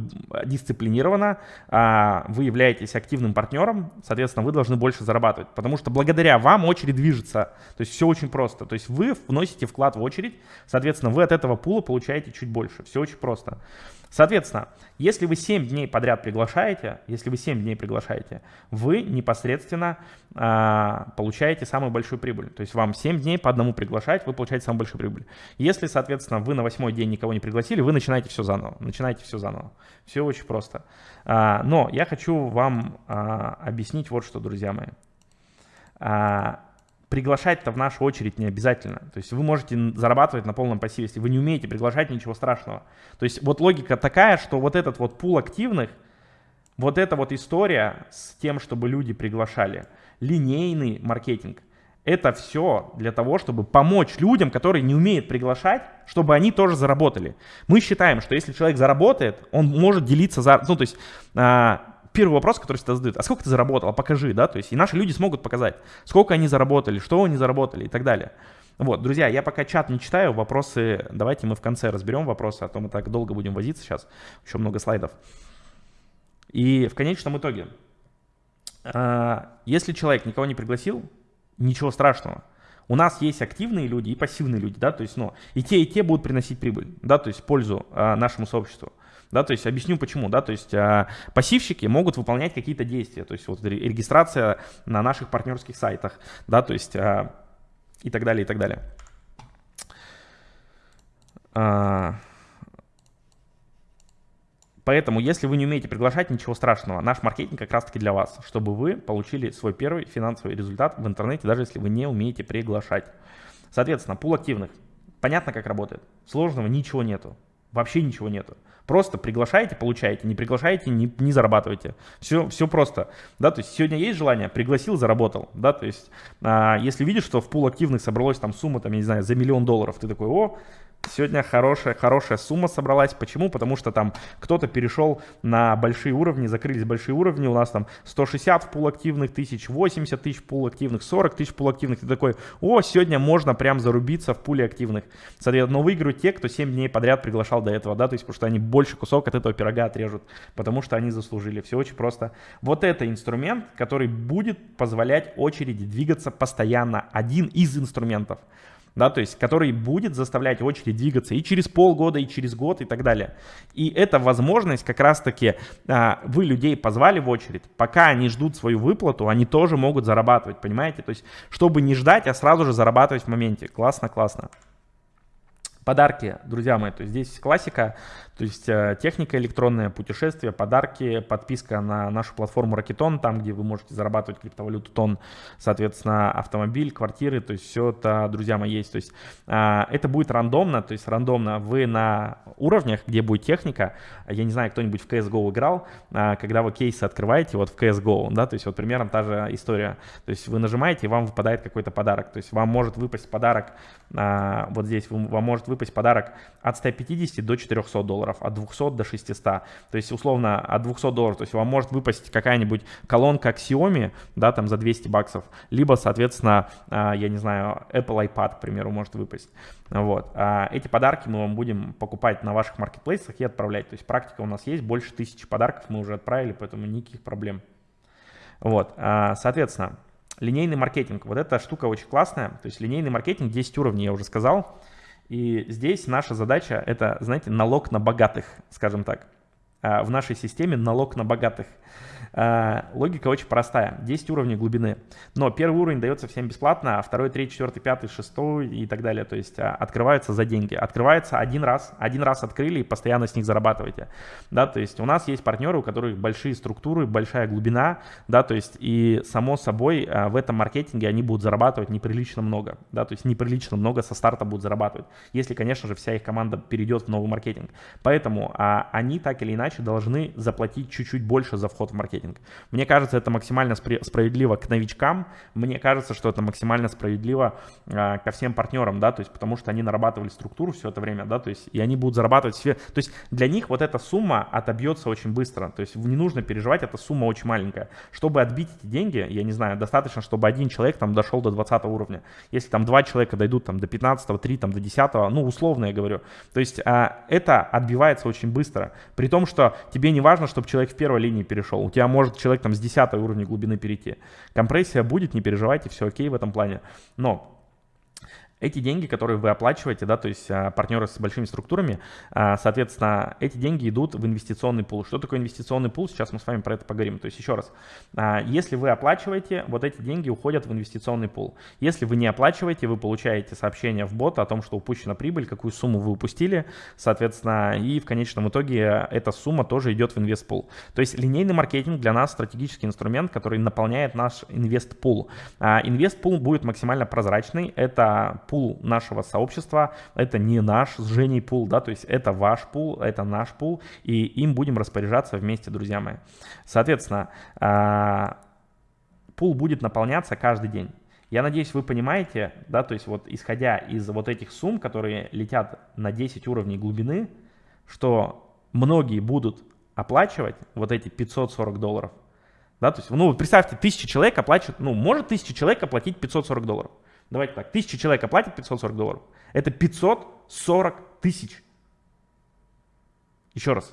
дисциплинированы, а, вы являетесь активным партнером, соответственно, вы должны больше зарабатывать, потому что благодаря вам очередь движется, то есть все очень просто, то есть вы вносите вклад в очередь, соответственно, вы от этого пула получаете чуть больше, все очень просто. Соответственно, если вы 7 дней подряд приглашаете, если вы 7 дней приглашаете, вы непосредственно а, получаете самую большую прибыль. То есть вам 7 дней по одному приглашать, вы получаете самую большую прибыль. Если, соответственно, вы на восьмой день никого не пригласили, вы начинаете все заново. Начинаете все заново. Все очень просто. А, но я хочу вам а, объяснить вот что, друзья мои. А, приглашать-то в нашу очередь не обязательно. То есть вы можете зарабатывать на полном пассиве. Если вы не умеете приглашать, ничего страшного. То есть вот логика такая, что вот этот вот пул активных, вот эта вот история с тем, чтобы люди приглашали, линейный маркетинг, это все для того, чтобы помочь людям, которые не умеют приглашать, чтобы они тоже заработали. Мы считаем, что если человек заработает, он может делиться, за, ну то есть а, первый вопрос, который всегда задают, а сколько ты заработал, покажи, да, то есть и наши люди смогут показать, сколько они заработали, что они заработали и так далее. Вот, друзья, я пока чат не читаю, вопросы, давайте мы в конце разберем вопросы, а то мы так долго будем возиться сейчас, еще много слайдов. И в конечном итоге, а, если человек никого не пригласил, ничего страшного. У нас есть активные люди и пассивные люди, да, то есть, ну, и те, и те будут приносить прибыль, да, то есть пользу а, нашему сообществу. Да, то есть объясню почему, да, то есть а, пассивщики могут выполнять какие-то действия, то есть вот регистрация на наших партнерских сайтах, да, то есть а, и так далее, и так далее. А, Поэтому, если вы не умеете приглашать, ничего страшного. Наш маркетинг как раз-таки для вас, чтобы вы получили свой первый финансовый результат в интернете, даже если вы не умеете приглашать. Соответственно, пул активных. Понятно, как работает. Сложного ничего нету. Вообще ничего нету. Просто приглашаете, получаете, не приглашаете, не, не зарабатываете. Все, все просто. Да, то есть сегодня есть желание, пригласил, заработал. Да, то есть а, если видишь, что в пул активных собралась там сумма, там, я не знаю, за миллион долларов, ты такой, о, Сегодня хорошая, хорошая сумма собралась. Почему? Потому что там кто-то перешел на большие уровни, закрылись большие уровни. У нас там 160 в пул активных тысяч, 80 тысяч пул активных, 40 тысяч пул активных. Ты такой, о, сегодня можно прям зарубиться в пуле активных. Соответственно, но выиграют те, кто 7 дней подряд приглашал до этого, да, то есть потому что они больше кусок от этого пирога отрежут, потому что они заслужили. Все очень просто. Вот это инструмент, который будет позволять очереди двигаться постоянно. Один из инструментов да, то есть который будет заставлять очередь двигаться и через полгода, и через год, и так далее. И эта возможность как раз-таки а, вы людей позвали в очередь, пока они ждут свою выплату, они тоже могут зарабатывать, понимаете? То есть чтобы не ждать, а сразу же зарабатывать в моменте. Классно, классно. Подарки, друзья мои, то есть здесь классика, То есть э, техника электронная, путешествия, подарки, подписка на нашу платформу Ракетон, там, где вы можете зарабатывать криптовалюту тон, соответственно, автомобиль, квартиры, то есть все это, друзья мои, есть. То есть а, это будет рандомно, то есть рандомно вы на уровнях, где будет техника, я не знаю, кто-нибудь в CSGO играл, а, когда вы кейсы открываете вот в CSGO, да, то есть вот примерно та же история. То есть вы нажимаете, и вам выпадает какой-то подарок. То есть вам может выпасть подарок, а, вот здесь вам может выпасть подарок от 150 до 400 долларов, от 200 до 600. То есть условно от 200 долларов, то есть вам может выпасть какая-нибудь колонка Xiaomi, да, там за 200 баксов, либо, соответственно, а, я не знаю, Apple iPad, к примеру, может выпасть. Вот. А эти подарки мы вам будем покупать на ваших маркетплейсах и отправлять. То есть практика у нас есть, больше тысячи подарков мы уже отправили, поэтому никаких проблем. Вот, а, соответственно, линейный маркетинг. Вот эта штука очень классная. То есть линейный маркетинг, 10 уровней, я уже сказал. И здесь наша задача – это, знаете, налог на богатых, скажем так. А, в нашей системе налог на богатых – а, логика очень простая. 10 уровней глубины. Но первый уровень дается всем бесплатно, а второй, третий, четвертый, пятый, шестой и так далее. То есть а, открываются за деньги. Открывается один раз. Один раз открыли и постоянно с них зарабатываете. Да, то есть у нас есть партнеры, у которых большие структуры, большая глубина. Да, то есть и само собой в этом маркетинге они будут зарабатывать неприлично много. Да, то есть неприлично много со старта будут зарабатывать. Если, конечно же, вся их команда перейдет в новый маркетинг. Поэтому а, они так или иначе должны заплатить чуть-чуть больше за вход в маркетинг. Мне кажется, это максимально справедливо к новичкам, мне кажется, что это максимально справедливо э, ко всем партнерам, да, то есть потому что они нарабатывали структуру все это время, да, то есть и они будут зарабатывать все, то есть для них вот эта сумма отобьется очень быстро, то есть не нужно переживать, эта сумма очень маленькая. Чтобы отбить эти деньги, я не знаю, достаточно, чтобы один человек там дошел до 20 уровня. Если там два человека дойдут там до 15, 3 там до 10, ну условно я говорю, то есть а, это отбивается очень быстро, при том, что тебе не важно, чтобы человек в первой линии перешел, у тебя может человек там с 10 уровня глубины перейти. Компрессия будет, не переживайте, все окей в этом плане. Но эти деньги, которые вы оплачиваете, да, то есть а, партнеры с большими структурами, а, соответственно, эти деньги идут в инвестиционный пул. Что такое инвестиционный пул? Сейчас мы с вами про это поговорим. То есть еще раз, а, если вы оплачиваете, вот эти деньги уходят в инвестиционный пул. Если вы не оплачиваете, вы получаете сообщение в бот о том, что упущена прибыль, какую сумму вы упустили, соответственно, и в конечном итоге эта сумма тоже идет в инвестпул. То есть линейный маркетинг для нас стратегический инструмент, который наполняет наш инвестпул. Инвестпул будет максимально прозрачный. Это пул нашего сообщества, это не наш с Женей пул, да, то есть это ваш пул, это наш пул, и им будем распоряжаться вместе, друзья мои. Соответственно, а, пул будет наполняться каждый день. Я надеюсь, вы понимаете, да, то есть вот исходя из вот этих сумм, которые летят на 10 уровней глубины, что многие будут оплачивать вот эти 540 долларов, да, то есть, ну, представьте, тысяча человек оплачивают, ну, может тысяча человек оплатить 540 долларов. Давайте так, тысяча человек оплатит 540 долларов. Это 540 тысяч. Еще раз.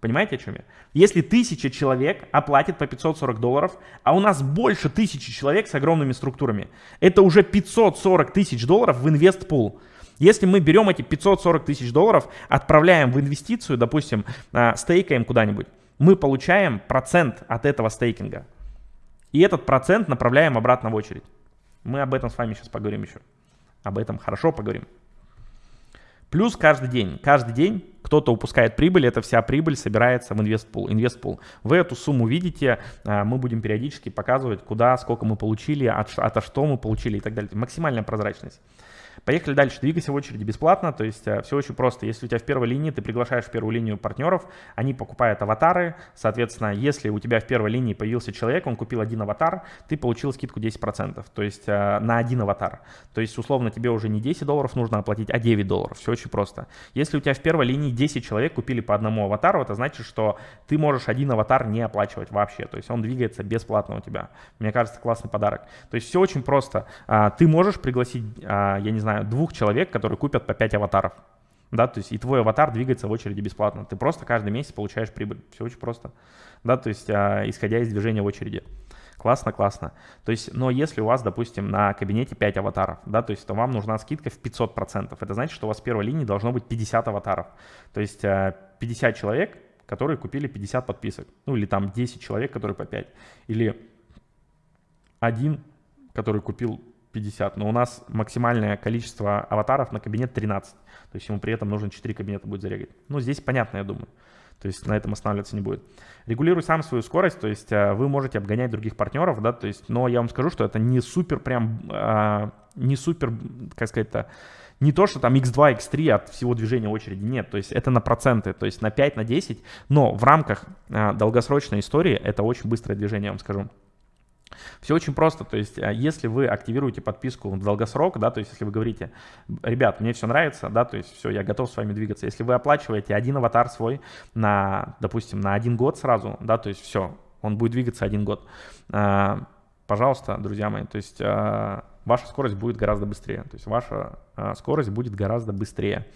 Понимаете, о чем я? Если тысяча человек оплатит по 540 долларов, а у нас больше тысячи человек с огромными структурами, это уже 540 тысяч долларов в инвестпул. Если мы берем эти 540 тысяч долларов, отправляем в инвестицию, допустим, а, стейкаем куда-нибудь, мы получаем процент от этого стейкинга. И этот процент направляем обратно в очередь. Мы об этом с вами сейчас поговорим еще. Об этом хорошо поговорим. Плюс каждый день. Каждый день кто-то упускает прибыль, это вся прибыль собирается в инвестпул. инвестпул. Вы эту сумму видите, а, мы будем периодически показывать, куда, сколько мы получили, от, от что мы получили и так далее. Максимальная прозрачность. Поехали дальше. Двигайся в очереди бесплатно. То есть э, все очень просто. Если у тебя в первой линии, ты приглашаешь в первую линию партнеров, они покупают аватары. Соответственно, если у тебя в первой линии появился человек, он купил один аватар, ты получил скидку 10%. То есть э, на один аватар. То есть условно тебе уже не 10 долларов нужно оплатить, а 9 долларов. Все очень просто. Если у тебя в первой линии 10 человек купили по одному аватару, это значит, что ты можешь один аватар не оплачивать вообще. То есть он двигается бесплатно у тебя. Мне кажется, классный подарок. То есть все очень просто. А, ты можешь пригласить, а, я не знаю, знаю, двух человек, которые купят по 5 аватаров. Да, то есть и твой аватар двигается в очереди бесплатно. Ты просто каждый месяц получаешь прибыль. Все очень просто. Да, то есть а, исходя из движения в очереди. Классно, классно. То есть, но если у вас, допустим, на кабинете 5 аватаров, да, то есть, то вам нужна скидка в 500%. Это значит, что у вас в первой линии должно быть 50 аватаров. То есть 50 а, человек, которые купили 50 подписок. Ну или там 10 человек, которые по 5. Или один, который купил 50, но у нас максимальное количество аватаров на кабинет 13. То есть ему при этом нужно 4 кабинета будет зарегать. Ну, здесь понятно, я думаю. То есть на этом останавливаться не будет. Регулируй сам свою скорость, то есть э, вы можете обгонять других партнеров, да, то есть, но я вам скажу, что это не супер прям, а, не супер, как сказать-то, не то, что там x2, x3 от всего движения очереди, нет, то есть это на проценты, то есть на 5, на 10, но в рамках а, долгосрочной истории это очень быстрое движение, я вам скажу. Все очень просто, то есть а, если вы активируете подписку в долгосрок, да, то есть если вы говорите, ребят, мне все нравится, да, то есть все, я готов с вами двигаться, если вы оплачиваете один аватар свой на, допустим, на один год сразу, да, то есть все, он будет двигаться один год, а, пожалуйста, друзья мои, то есть ваша скорость будет гораздо быстрее. То есть ваша а, скорость будет гораздо быстрее.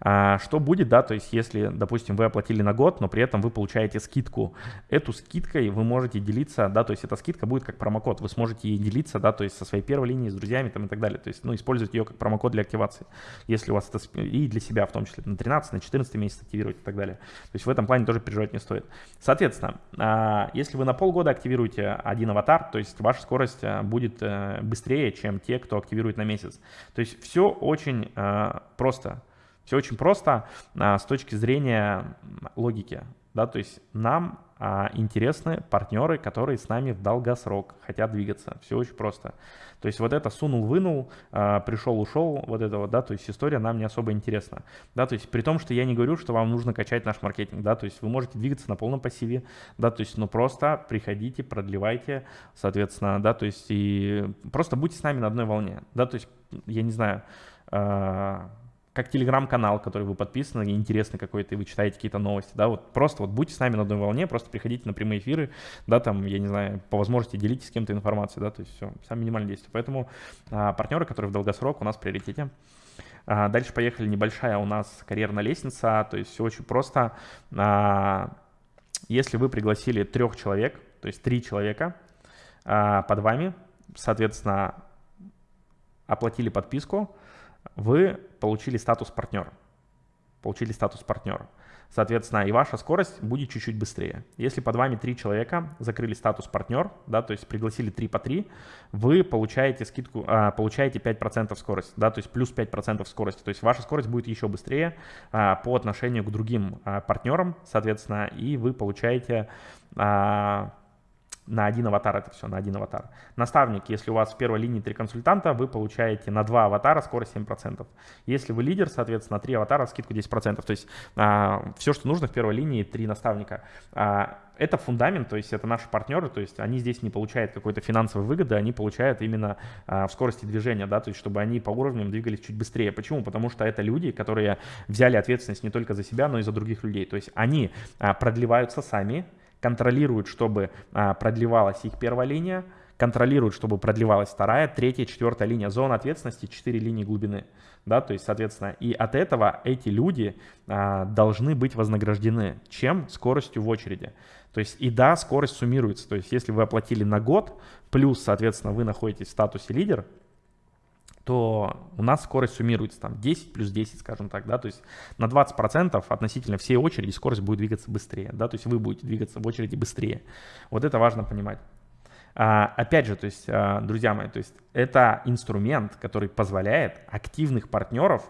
А, что будет, да, то есть если, допустим, вы оплатили на год, но при этом вы получаете скидку, эту скидкой вы можете делиться, да, то есть эта скидка будет как промокод, вы сможете ей делиться, да, то есть со своей первой линией, с друзьями там и так далее, то есть, ну, использовать ее как промокод для активации, если у вас это, и для себя в том числе, на 13, на 14 месяц активировать и так далее. То есть в этом плане тоже переживать не стоит. Соответственно, а, если вы на полгода активируете один аватар, то есть ваша скорость будет э, быстрее, чем те, кто активирует на месяц. То есть все очень э, просто. Все очень просто с точки зрения логики. Да, то есть нам а, интересны партнеры, которые с нами в долгосрок хотят двигаться. Все очень просто. То есть вот это сунул-вынул, а, пришел-ушел, вот это вот, да, то есть история нам не особо интересна. Да, то есть при том, что я не говорю, что вам нужно качать наш маркетинг, да, то есть вы можете двигаться на полном пассиве, да, то есть ну просто приходите, продлевайте, соответственно, да, то есть и просто будьте с нами на одной волне, да, то есть я не знаю, как телеграм-канал, который вы подписаны, интересный какой-то, и вы читаете какие-то новости, да, вот просто вот будьте с нами на одной волне, просто приходите на прямые эфиры, да, там, я не знаю, по возможности делитесь с кем-то информацией, да, то есть все, самое минимальное действие. Поэтому а, партнеры, которые в долгосрок у нас в приоритете. А, дальше поехали, небольшая у нас карьерная лестница, то есть все очень просто. А, если вы пригласили трех человек, то есть три человека а, под вами, соответственно, оплатили подписку, вы получили статус партнер. Получили статус партнера. Соответственно, и ваша скорость будет чуть-чуть быстрее. Если под вами три человека закрыли статус партнер, да, то есть пригласили 3 по 3, вы получаете скидку, а, получаете 5% скорости, да, то есть плюс 5% скорости. То есть ваша скорость будет еще быстрее а, по отношению к другим а, партнерам, соответственно, и вы получаете на один аватар это все, на один аватар. Наставник, если у вас в первой линии три консультанта, вы получаете на два аватара скорость 7%. Если вы лидер, соответственно, три аватара скидку 10%. То есть а, все, что нужно в первой линии, три наставника. А, это фундамент, то есть это наши партнеры, то есть они здесь не получают какой-то финансовой выгоды, они получают именно а, в скорости движения, да, то есть чтобы они по уровням двигались чуть быстрее. Почему? Потому что это люди, которые взяли ответственность не только за себя, но и за других людей. То есть они а, продлеваются сами, контролируют, чтобы а, продлевалась их первая линия, контролируют, чтобы продлевалась вторая, третья, четвертая линия. Зона ответственности, четыре линии глубины. Да, то есть, соответственно, и от этого эти люди а, должны быть вознаграждены. Чем? Скоростью в очереди. То есть, и да, скорость суммируется. То есть, если вы оплатили на год, плюс, соответственно, вы находитесь в статусе лидер, то у нас скорость суммируется там 10 плюс 10, скажем так, да, то есть на 20% относительно всей очереди скорость будет двигаться быстрее, да, то есть вы будете двигаться в очереди быстрее. Вот это важно понимать. А, опять же, то есть, а, друзья мои, то есть это инструмент, который позволяет активных партнеров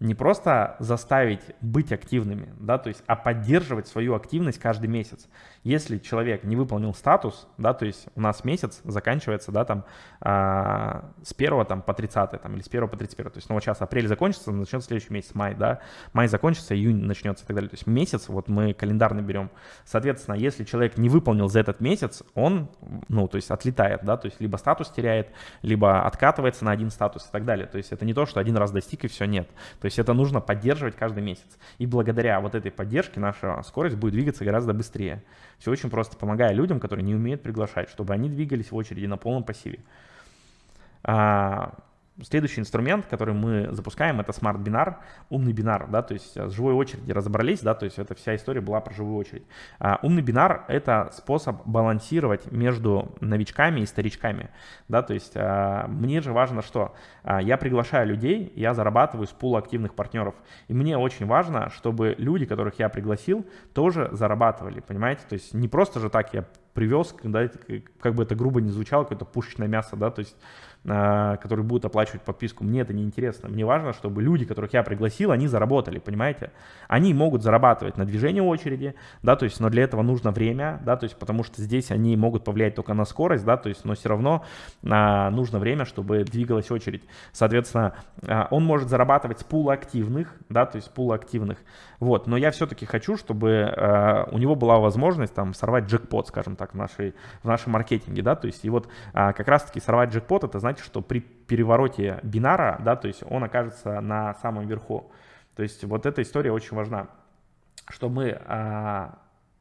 не просто заставить быть активными, да, то есть, а поддерживать свою активность каждый месяц. Если человек не выполнил статус, да, то есть у нас месяц заканчивается, да, там э, с 1 там, по 30 там, или с 1 по 31, то есть, ну, вот сейчас апрель закончится, начнется следующий месяц, май, да, май закончится, июнь начнется и так далее, то есть месяц, вот мы календарный берем. Соответственно, если человек не выполнил за этот месяц, он, ну, то есть отлетает, да, то есть либо статус теряет, либо откатывается на один статус и так далее, то есть это не то, что один раз достиг и все, нет. То есть это нужно поддерживать каждый месяц. И благодаря вот этой поддержке наша скорость будет двигаться гораздо быстрее. Все очень просто, помогая людям, которые не умеют приглашать, чтобы они двигались в очереди на полном пассиве. Следующий инструмент, который мы запускаем, это смарт-бинар, умный бинар, да, то есть с живой очереди разобрались, да, то есть эта вся история была про живую очередь. А, умный бинар — это способ балансировать между новичками и старичками, да, то есть а, мне же важно что? А, я приглашаю людей, я зарабатываю с пула активных партнеров, и мне очень важно, чтобы люди, которых я пригласил, тоже зарабатывали, понимаете, то есть не просто же так я привез, да, как бы это грубо не звучало, какое-то пушечное мясо, да, то есть которые будут оплачивать подписку. Мне это не интересно. Мне важно, чтобы люди, которых я пригласил, они заработали, понимаете? Они могут зарабатывать на движении очереди, да, то есть, но для этого нужно время, да, то есть, потому что здесь они могут повлиять только на скорость, да, то есть, но все равно а, нужно время, чтобы двигалась очередь. Соответственно, а, он может зарабатывать с пула активных, да, то есть, пула активных, вот, но я все-таки хочу, чтобы а, у него была возможность там сорвать джекпот, скажем так, в, нашей, в нашем маркетинге, да, то есть, и вот а, как раз-таки сорвать джекпот, это значит, значит, что при перевороте бинара, да, то есть он окажется на самом верху. То есть вот эта история очень важна, что мы а,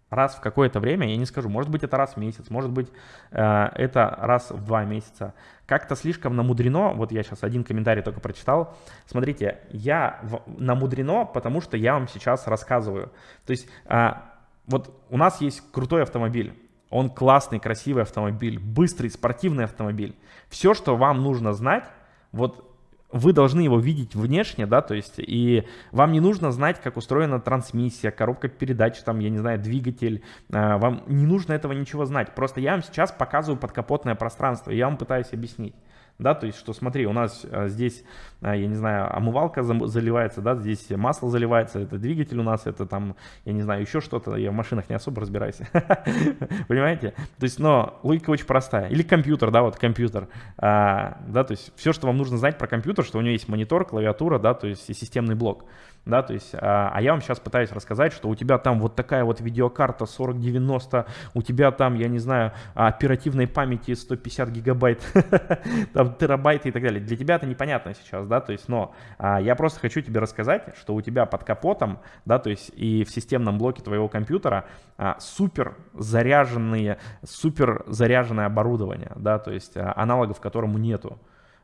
раз в какое-то время, я не скажу, может быть это раз в месяц, может быть а, это раз в два месяца, как-то слишком намудрено, вот я сейчас один комментарий только прочитал, смотрите, я в, намудрено, потому что я вам сейчас рассказываю. То есть а, вот у нас есть крутой автомобиль, он классный, красивый автомобиль, быстрый, спортивный автомобиль. Все, что вам нужно знать, вот вы должны его видеть внешне, да, то есть, и вам не нужно знать, как устроена трансмиссия, коробка передач, там, я не знаю, двигатель, а, вам не нужно этого ничего знать, просто я вам сейчас показываю подкапотное пространство, я вам пытаюсь объяснить да, то есть, что смотри, у нас а, здесь, а, я не знаю, омывалка заливается, да, здесь масло заливается, это двигатель у нас, это там, я не знаю, еще что-то, я в машинах не особо разбираюсь, понимаете? То есть, но логика очень простая. Или компьютер, да, вот компьютер, а, да, то есть, все, что вам нужно знать про компьютер, что у него есть монитор, клавиатура, да, то есть, и системный блок да, то есть, а, а я вам сейчас пытаюсь рассказать, что у тебя там вот такая вот видеокарта 4090, у тебя там, я не знаю, оперативной памяти 150 гигабайт, там терабайты и так далее. Для тебя это непонятно сейчас, да, то есть, но а, я просто хочу тебе рассказать, что у тебя под капотом, да, то есть и в системном блоке твоего компьютера а, супер заряженные, супер заряженное оборудование, да, то есть а, аналогов которому нету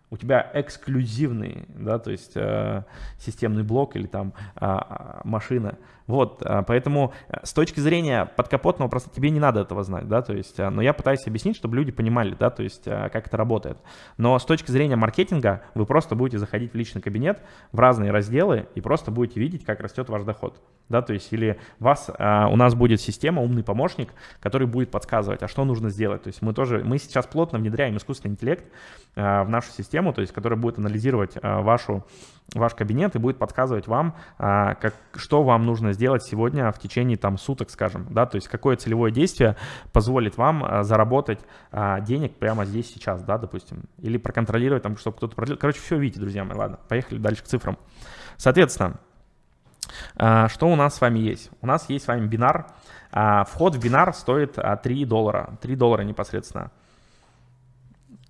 у тебя эксклюзивный, да, то есть э, системный блок или там э, машина. Вот, э, поэтому э, с точки зрения подкапотного просто тебе не надо этого знать, да, то есть, э, но я пытаюсь объяснить, чтобы люди понимали, да, то есть, э, как это работает. Но с точки зрения маркетинга вы просто будете заходить в личный кабинет в разные разделы и просто будете видеть, как растет ваш доход, да, то есть, или вас, у нас будет система, умный помощник, который будет подсказывать, а что нужно сделать, то есть, мы тоже, мы сейчас плотно внедряем искусственный интеллект в нашу систему, то есть которая будет анализировать а, вашу, ваш кабинет и будет подсказывать вам, а, как, что вам нужно сделать сегодня в течение там, суток, скажем, да, то есть какое целевое действие позволит вам а, заработать денег прямо здесь сейчас, да, допустим, или проконтролировать там, чтобы кто-то продлил. Короче, все видите, друзья мои, ладно, поехали дальше к цифрам. Соответственно, что у нас с вами есть? У нас есть с вами бинар. Вход в бинар стоит 3 доллара. 3 доллара непосредственно.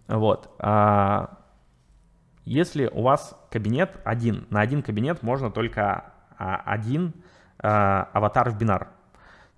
Вот. Если у вас кабинет один, на один кабинет можно только а, один а, аватар в бинар.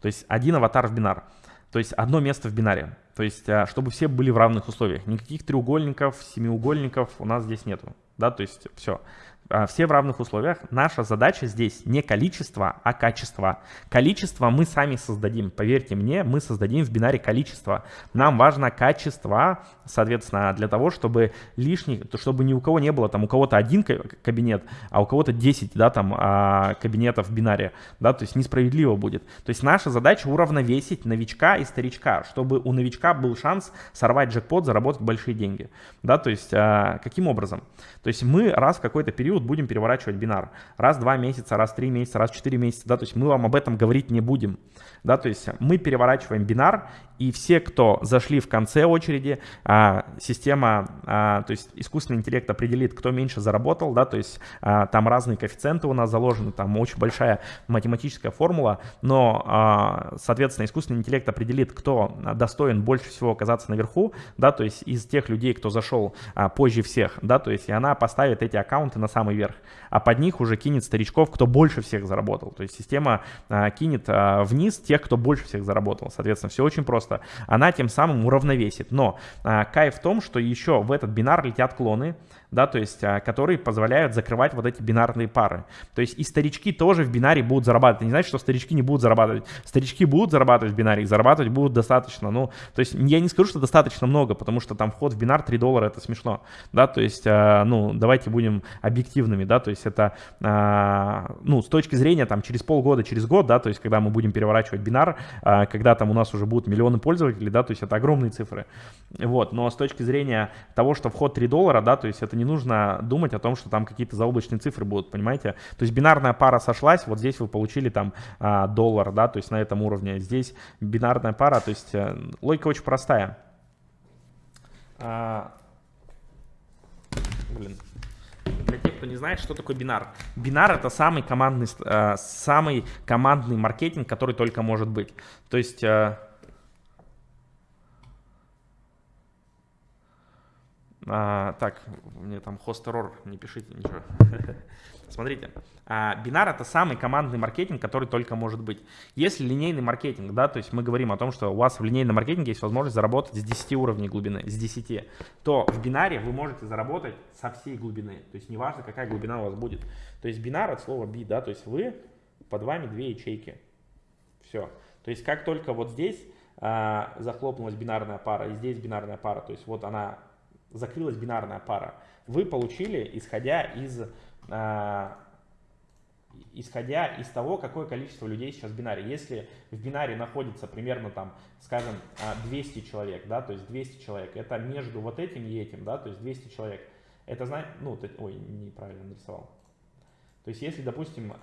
То есть один аватар в бинар. То есть одно место в бинаре. То есть а, чтобы все были в равных условиях. Никаких треугольников, семиугольников у нас здесь нету. Да, то есть все. А, все в равных условиях. Наша задача здесь не количество, а качество. Количество мы сами создадим. Поверьте мне, мы создадим в бинаре количество. Нам важно качество, соответственно, для того, чтобы лишний, чтобы ни у кого не было, там у кого-то один кабинет, а у кого-то 10, да, там а, кабинетов в бинаре, да, то есть несправедливо будет. То есть наша задача уравновесить новичка и старичка, чтобы у новичка был шанс сорвать джекпот, заработать большие деньги, да, то есть а, каким образом? То есть мы раз в какой-то период период будем переворачивать бинар. Раз в два месяца, раз в три месяца, раз в четыре месяца, да, то есть мы вам об этом говорить не будем, да, то есть мы переворачиваем бинар, и все, кто зашли в конце очереди, а, система, а, то есть искусственный интеллект определит, кто меньше заработал, да, то есть а, там разные коэффициенты у нас заложены, там очень большая математическая формула, но, соответственно, искусственный интеллект определит, кто достоин больше всего оказаться наверху, да, то есть из тех людей, кто зашел позже всех, да, то есть и она поставит эти аккаунты на самый верх, а под них уже кинет старичков, кто больше всех заработал, то есть система кинет вниз тех, кто больше всех заработал, соответственно, все очень просто просто. Она тем самым уравновесит. Но а, кайф в том, что еще в этот бинар летят клоны, да, то есть, а, которые позволяют закрывать вот эти бинарные пары. То есть и старички тоже в бинаре будут зарабатывать. Не значит, что старички не будут зарабатывать. Старички будут зарабатывать в бинаре, зарабатывать будут достаточно. Ну, то есть я не скажу, что достаточно много, потому что там вход в бинар 3 доллара, это смешно, да, то есть, а, ну, давайте будем объективными, да, то есть это, ну, с точки зрения там через полгода, через год, да, то есть когда мы будем переворачивать бинар, а, когда там у нас уже будут миллионы пользователей, да, то есть это огромные цифры. Вот, но с точки зрения того, что вход 3 доллара, да, то есть это не нужно думать о том, что там какие-то заоблачные цифры будут, понимаете? То есть бинарная пара сошлась, вот здесь вы получили там а, доллар, да, то есть на этом уровне. Здесь бинарная пара, то есть э, логика очень простая. А, блин. Для тех, кто не знает, что такое бинар. Бинар это самый командный, э, самый командный маркетинг, который только может быть. То есть... А, так, мне там хост error, не пишите ничего. Смотрите, а, бинар это самый командный маркетинг, который только может быть. Если линейный маркетинг, да, то есть мы говорим о том, что у вас в линейном маркетинге есть возможность заработать с 10 уровней глубины, с 10, то в бинаре вы можете заработать со всей глубины. То есть неважно, какая глубина у вас будет. То есть бинар от слова би, да, то есть вы, под вами две ячейки. Все. То есть как только вот здесь а, захлопнулась бинарная пара, и здесь бинарная пара, то есть вот она закрылась бинарная пара, вы получили, исходя из, э, исходя из того, какое количество людей сейчас в бинаре. Если в бинаре находится примерно там, скажем, 200 человек, да, то есть 200 человек, это между вот этим и этим, да, то есть 200 человек, это значит, ну, ой, неправильно нарисовал. То есть если, допустим,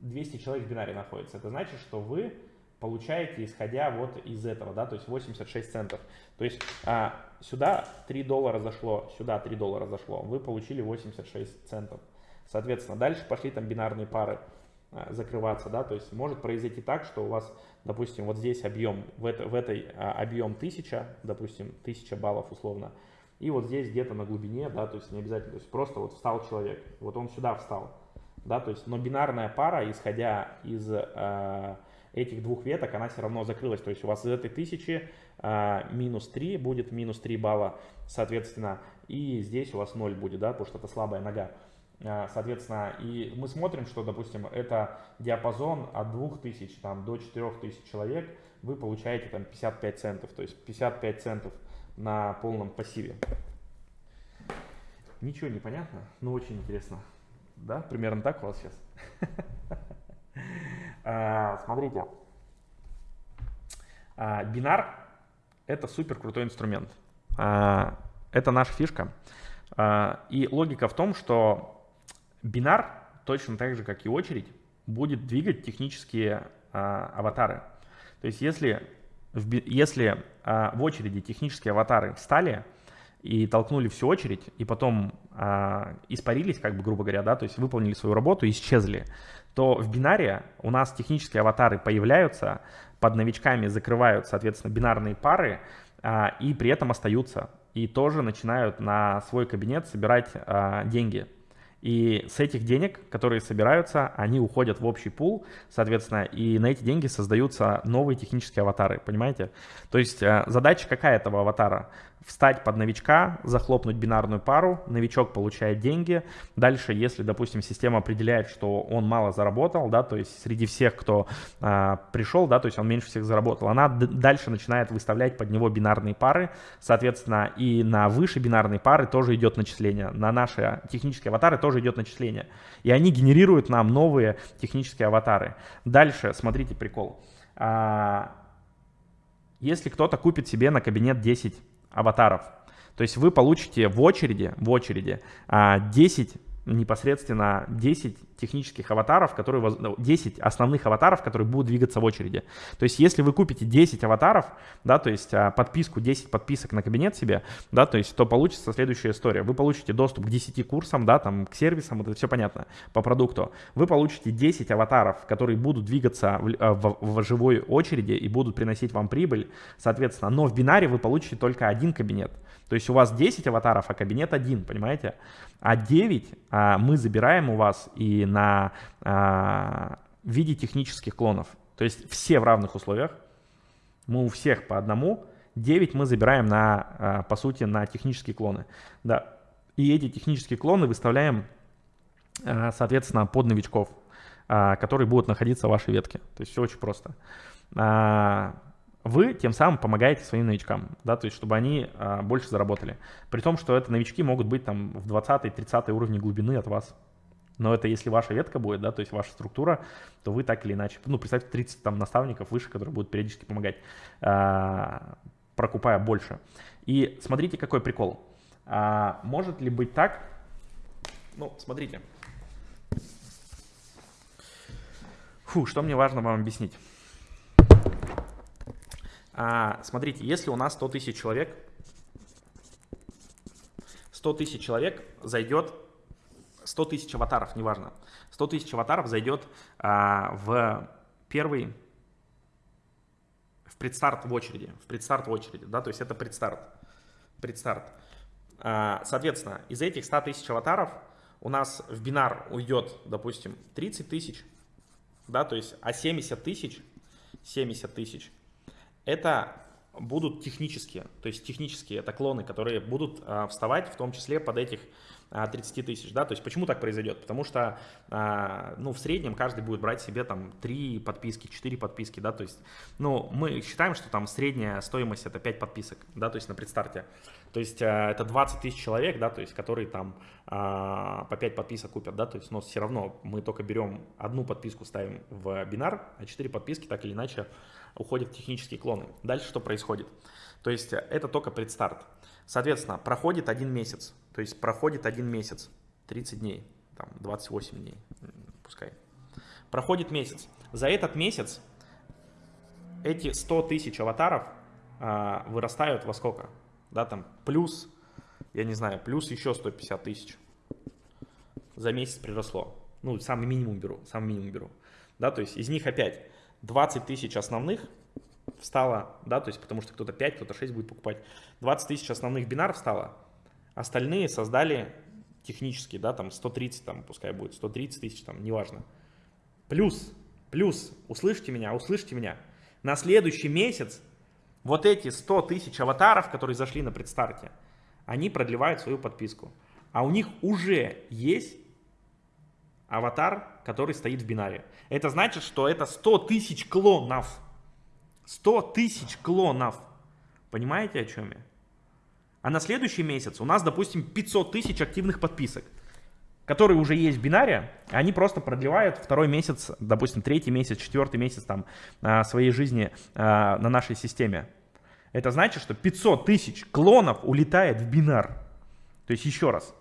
200 человек в бинаре находится, это значит, что вы получаете, исходя вот из этого, да, то есть 86 центов. То есть а, сюда 3 доллара зашло, сюда 3 доллара зашло, вы получили 86 центов. Соответственно, дальше пошли там бинарные пары а, закрываться, да, то есть может произойти так, что у вас, допустим, вот здесь объем, в, это, в этой а, объем 1000, допустим, 1000 баллов условно, и вот здесь где-то на глубине, да, то есть не обязательно, то есть просто вот встал человек, вот он сюда встал, да, то есть, но бинарная пара, исходя из э, этих двух веток, она все равно закрылась. То есть у вас из этой тысячи а, минус 3 будет минус 3 балла, соответственно, и здесь у вас 0 будет, да, потому что это слабая нога. А, соответственно, и мы смотрим, что, допустим, это диапазон от 2000 там, до 4000 человек, вы получаете там 55 центов, то есть 55 центов на полном пассиве. Ничего не понятно, но очень интересно. Да, примерно так у вас сейчас. А, смотрите, а, бинар это супер крутой инструмент. А, это наша фишка. И логика в том, что бинар, точно так же, как и очередь, будет двигать технические аватары. То есть если в, если в очереди технические аватары встали и толкнули всю очередь, и потом испарились, как бы грубо говоря, да, то есть выполнили свою работу и исчезли, то в бинаре у нас технические аватары появляются, под новичками закрывают, соответственно, бинарные пары, а, и при этом остаются. И тоже начинают на свой кабинет собирать а, деньги. И с этих денег, которые собираются, они уходят в общий пул, соответственно, и на эти деньги создаются новые технические аватары, понимаете? То есть э, задача какая этого аватара? Встать под новичка, захлопнуть бинарную пару, новичок получает деньги. Дальше, если, допустим, система определяет, что он мало заработал, да, то есть среди всех, кто а, пришел, да, то есть он меньше всех заработал, она дальше начинает выставлять под него бинарные пары, соответственно, и на выше бинарные пары тоже идет начисление, на наши технические аватары тоже идет начисление. И они генерируют нам новые технические аватары. Дальше, смотрите прикол. А, если кто-то купит себе на кабинет 10 аватаров. То есть вы получите в очереди, в очереди 10 а, непосредственно 10 технических аватаров, которые, 10 ну, основных аватаров, которые будут двигаться в очереди. То есть если вы купите 10 аватаров, да, то есть а, подписку, 10 подписок на кабинет себе, да, то есть то получится следующая история. Вы получите доступ к 10 курсам, да, там, к сервисам, это все понятно, по продукту. Вы получите 10 аватаров, которые будут двигаться в, а, в, в живой очереди и будут приносить вам прибыль, соответственно. Но в бинаре вы получите только один кабинет. То есть у вас 10 аватаров, а кабинет один, понимаете? А 9 а, мы забираем у вас и на а, виде технических клонов. То есть все в равных условиях. Мы у всех по одному. 9 мы забираем на, а, по сути, на технические клоны. Да. И эти технические клоны выставляем, а, соответственно, под новичков, а, которые будут находиться в вашей ветке. То есть все очень просто. Вы тем самым помогаете своим новичкам, да, то есть чтобы они а, больше заработали. При том, что это новички могут быть там в 20-30 уровне глубины от вас. Но это если ваша ветка будет, да, то есть ваша структура, то вы так или иначе, ну, представьте, 30 там наставников выше, которые будут периодически помогать, а, прокупая больше. И смотрите, какой прикол. А, может ли быть так, ну, смотрите. Фу, что мне важно вам объяснить. А, смотрите, если у нас 100 тысяч человек, 100 тысяч человек зайдет 100 тысяч аватаров, неважно, 100 тысяч аватаров зайдет а, в первый, в предстарт в очереди, в предстарт в очереди, да, то есть это предстарт, предстарт. А, соответственно, из этих 100 тысяч аватаров у нас в бинар уйдет, допустим, 30 тысяч, да, то есть, а 70 тысяч, 70 тысяч, это будут технические, то есть технические, это клоны, которые будут а, вставать в том числе под этих 30 а, тысяч, да, то есть почему так произойдет? Потому что, а, ну, в среднем каждый будет брать себе там 3 подписки, 4 подписки, да, то есть, ну, мы считаем, что там средняя стоимость это 5 подписок, да, то есть на предстарте, то есть а, это 20 тысяч человек, да, то есть, которые там по 5 подписок купят, да, то есть, но все равно мы только берем одну подписку, ставим в бинар, а 4 подписки так или иначе уходят в технические клоны. Дальше что происходит? То есть это только предстарт. Соответственно, проходит один месяц, то есть проходит один месяц, 30 дней, там 28 дней, пускай. Проходит месяц. За этот месяц эти 100 тысяч аватаров а, вырастают во сколько? Да, там плюс, я не знаю, плюс еще 150 тысяч. За месяц приросло. Ну, самый минимум беру, самый минимум беру. Да, то есть из них опять 20 тысяч основных встало, да, то есть потому что кто-то 5, кто-то 6 будет покупать. 20 тысяч основных бинаров встало, остальные создали технически, да, там 130, там пускай будет 130 тысяч, там, неважно. Плюс, плюс, услышьте меня, услышьте меня, на следующий месяц вот эти 100 тысяч аватаров, которые зашли на предстарте, они продлевают свою подписку. А у них уже есть аватар, который стоит в бинаре. Это значит, что это 100 тысяч клонов. 100 тысяч клонов. Понимаете, о чем я? А на следующий месяц у нас, допустим, 500 тысяч активных подписок, которые уже есть в бинаре, они просто продлевают второй месяц, допустим, третий месяц, четвертый месяц там а, своей жизни а, на нашей системе. Это значит, что 500 тысяч клонов улетает в бинар. То есть еще раз,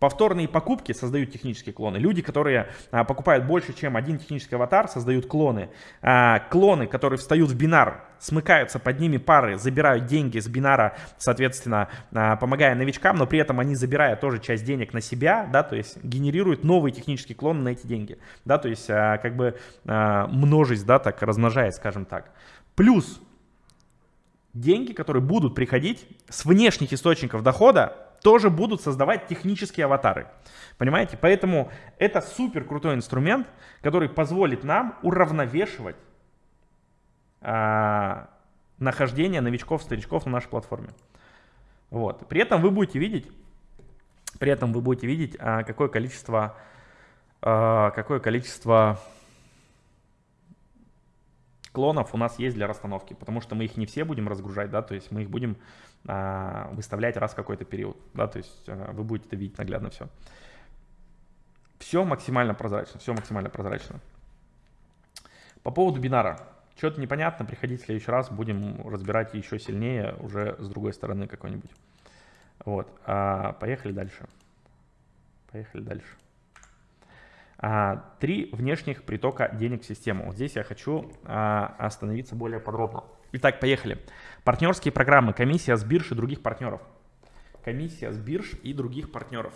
Повторные покупки создают технические клоны. Люди, которые а, покупают больше, чем один технический аватар, создают клоны. А, клоны, которые встают в бинар, смыкаются под ними пары, забирают деньги с бинара, соответственно, а, помогая новичкам, но при этом они забирают тоже часть денег на себя, да, то есть генерируют новые технические клоны на эти деньги, да, то есть а, как бы а, множесть, да, так размножает, скажем так. Плюс деньги, которые будут приходить с внешних источников дохода, тоже будут создавать технические аватары. Понимаете? Поэтому это супер крутой инструмент, который позволит нам уравновешивать а, нахождение новичков, старичков на нашей платформе. Вот. При этом вы будете видеть, при этом вы будете видеть, а, какое количество, а, какое количество клонов у нас есть для расстановки, потому что мы их не все будем разгружать, да, то есть мы их будем выставлять раз какой-то период, да, то есть а, вы будете это видеть наглядно все. Все максимально прозрачно, все максимально прозрачно. По поводу бинара. Что-то непонятно, приходите в следующий раз, будем разбирать еще сильнее, уже с другой стороны какой-нибудь. Вот, а, поехали дальше. Поехали дальше. А, три внешних притока денег в систему. Вот здесь я хочу а, остановиться более подробно. Итак, поехали. Партнерские программы, комиссия с бирж и других партнеров. Комиссия с бирж и других партнеров.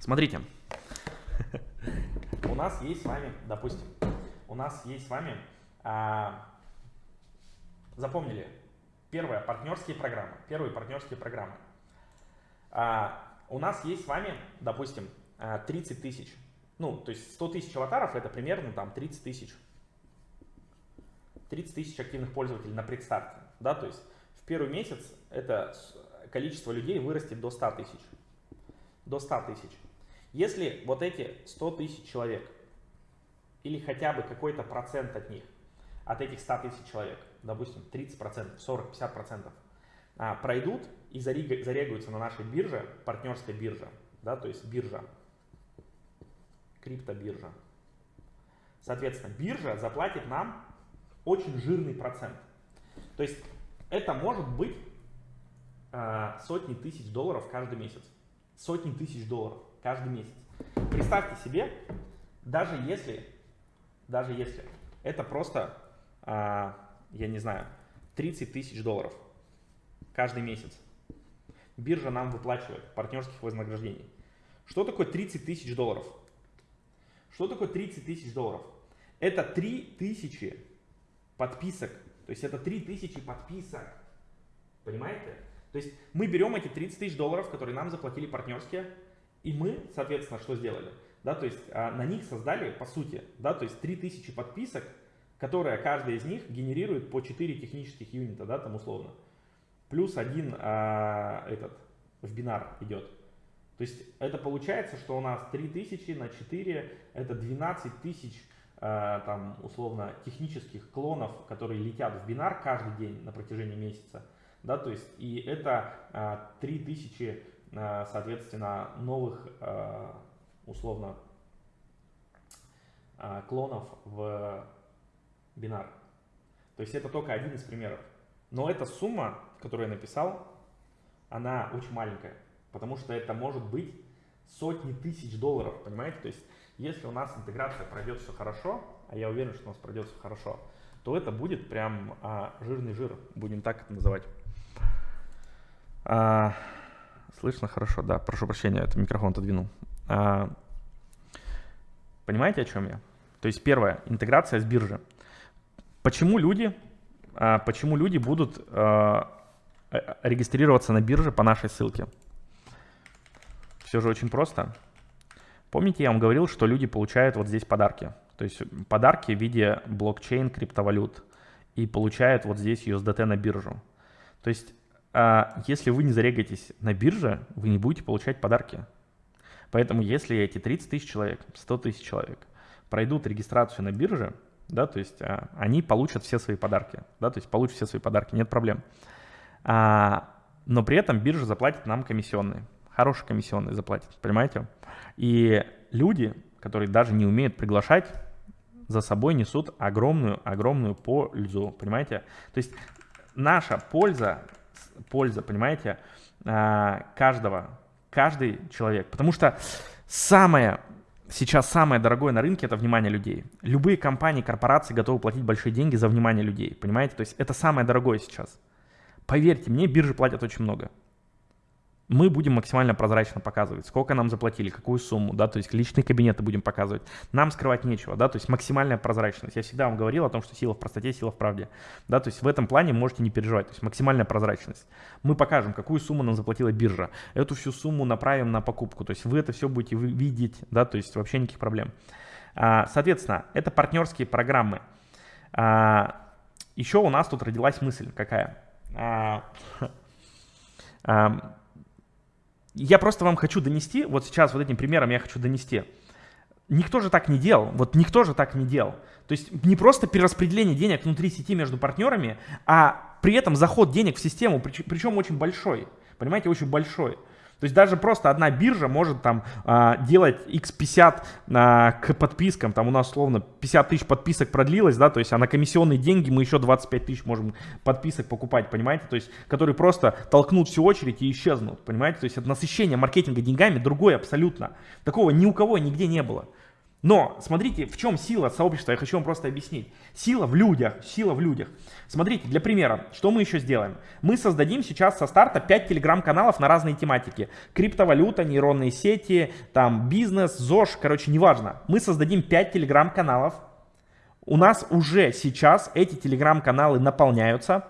Смотрите, у нас есть с вами, допустим, у нас есть с вами, а, запомнили, Первое, партнерские программы. Первые партнерские программы. А, у нас есть с вами, допустим, 30 а, тысяч. Ну, то есть 100 тысяч аватаров это примерно там 30 тысяч. 30 тысяч активных пользователей на предстарте. Да, то есть в первый месяц это количество людей вырастет до 100 тысяч. До 100 тысяч. Если вот эти 100 тысяч человек или хотя бы какой-то процент от них, от этих 100 тысяч человек, допустим, 30%, 40, 50%, а, пройдут и зарегаются на нашей бирже, партнерской бирже, да, то есть биржа, криптобиржа. Соответственно, биржа заплатит нам очень жирный процент. То есть это может быть э, сотни тысяч долларов каждый месяц. Сотни тысяч долларов каждый месяц. Представьте себе, даже если, даже если это просто, э, я не знаю, 30 тысяч долларов каждый месяц. Биржа нам выплачивает партнерских вознаграждений. Что такое 30 тысяч долларов? Что такое 30 тысяч долларов? Это 3 тысячи подписок. То есть это 3 тысячи подписок. Понимаете? То есть мы берем эти 30 тысяч долларов, которые нам заплатили партнерские, и мы, соответственно, что сделали? Да, то есть а, на них создали, по сути, да, то есть 3000 подписок, которые каждая из них генерирует по 4 технических юнита, да, там условно. Плюс один а, этот в бинар идет. То есть это получается, что у нас 3000 на 4 это 12 тысяч а, там условно технических клонов, которые летят в бинар каждый день на протяжении месяца да, то есть и это а, 3000, а, соответственно, новых, условно, клонов в бинар. То есть это только один из примеров. Но эта сумма, которую я написал, она очень маленькая, потому что это может быть сотни тысяч долларов, понимаете? То есть если у нас интеграция пройдет все хорошо, а я уверен, что у нас пройдет все хорошо, то это будет прям а, жирный жир, будем так это называть. А, слышно хорошо, да, прошу прощения, это микрофон отодвинул. А, понимаете, о чем я? То есть первое, интеграция с биржи. Почему люди, а, почему люди будут а, э, регистрироваться на бирже по нашей ссылке? Все же очень просто. Помните, я вам говорил, что люди получают вот здесь подарки. То есть подарки в виде блокчейн, криптовалют. И получают вот здесь USDT на биржу. То есть а если вы не зарегаетесь на бирже, вы не будете получать подарки. Поэтому если эти 30 тысяч человек, 100 тысяч человек пройдут регистрацию на бирже, да, то есть а, они получат все свои подарки, да, то есть получат все свои подарки, нет проблем. А, но при этом биржа заплатит нам комиссионные, хорошие комиссионные заплатит, понимаете? И люди, которые даже не умеют приглашать, за собой несут огромную-огромную пользу, понимаете? То есть наша польза польза, понимаете, а, каждого, каждый человек. Потому что самое, сейчас самое дорогое на рынке – это внимание людей. Любые компании, корпорации готовы платить большие деньги за внимание людей, понимаете? То есть это самое дорогое сейчас. Поверьте мне, биржи платят очень много мы будем максимально прозрачно показывать, сколько нам заплатили, какую сумму, да, то есть личные кабинеты будем показывать. Нам скрывать нечего, да, то есть максимальная прозрачность. Я всегда вам говорил о том, что сила в простоте, сила в правде, да, то есть в этом плане можете не переживать, то есть максимальная прозрачность. Мы покажем, какую сумму нам заплатила биржа, эту всю сумму направим на покупку, то есть вы это все будете видеть, да, то есть вообще никаких проблем. А, соответственно, это партнерские программы. А, еще у нас тут родилась мысль какая? Я просто вам хочу донести, вот сейчас вот этим примером я хочу донести. Никто же так не делал, вот никто же так не делал. То есть не просто перераспределение денег внутри сети между партнерами, а при этом заход денег в систему, причем очень большой. Понимаете, очень большой. То есть даже просто одна биржа может там а, делать x50 а, к подпискам, там у нас условно 50 тысяч подписок продлилось, да, то есть а на комиссионные деньги мы еще 25 тысяч можем подписок покупать, понимаете, то есть которые просто толкнут всю очередь и исчезнут, понимаете, то есть это насыщение маркетинга деньгами другое абсолютно, такого ни у кого нигде не было. Но смотрите, в чем сила сообщества, я хочу вам просто объяснить. Сила в людях, сила в людях. Смотрите, для примера, что мы еще сделаем? Мы создадим сейчас со старта 5 телеграм-каналов на разные тематики. Криптовалюта, нейронные сети, там бизнес, ЗОЖ, короче, неважно. Мы создадим 5 телеграм-каналов. У нас уже сейчас эти телеграм-каналы наполняются.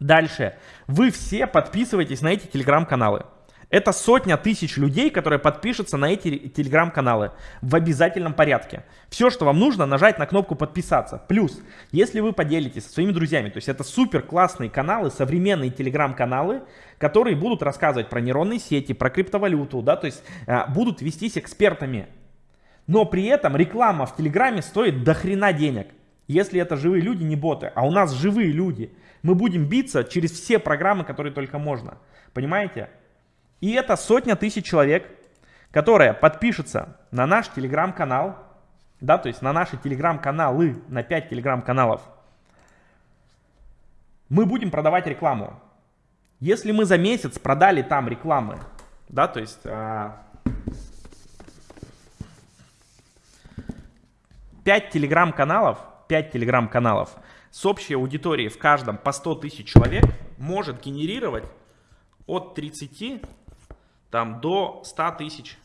Дальше. Вы все подписывайтесь на эти телеграм-каналы. Это сотня тысяч людей, которые подпишутся на эти телеграм-каналы в обязательном порядке. Все, что вам нужно, нажать на кнопку подписаться. Плюс, если вы поделитесь со своими друзьями, то есть это супер классные каналы, современные телеграм-каналы, которые будут рассказывать про нейронные сети, про криптовалюту, да, то есть а, будут вестись экспертами. Но при этом реклама в Телеграме стоит до хрена денег. Если это живые люди, не боты, а у нас живые люди, мы будем биться через все программы, которые только можно. Понимаете? И это сотня тысяч человек, которые подпишутся на наш телеграм-канал, да, то есть на наши телеграм-каналы, на 5 телеграм-каналов. Мы будем продавать рекламу. Если мы за месяц продали там рекламы, да, то есть а, 5 телеграм-каналов, 5 телеграм-каналов с общей аудиторией в каждом по 100 тысяч человек может генерировать от 30 там, до 100 тысяч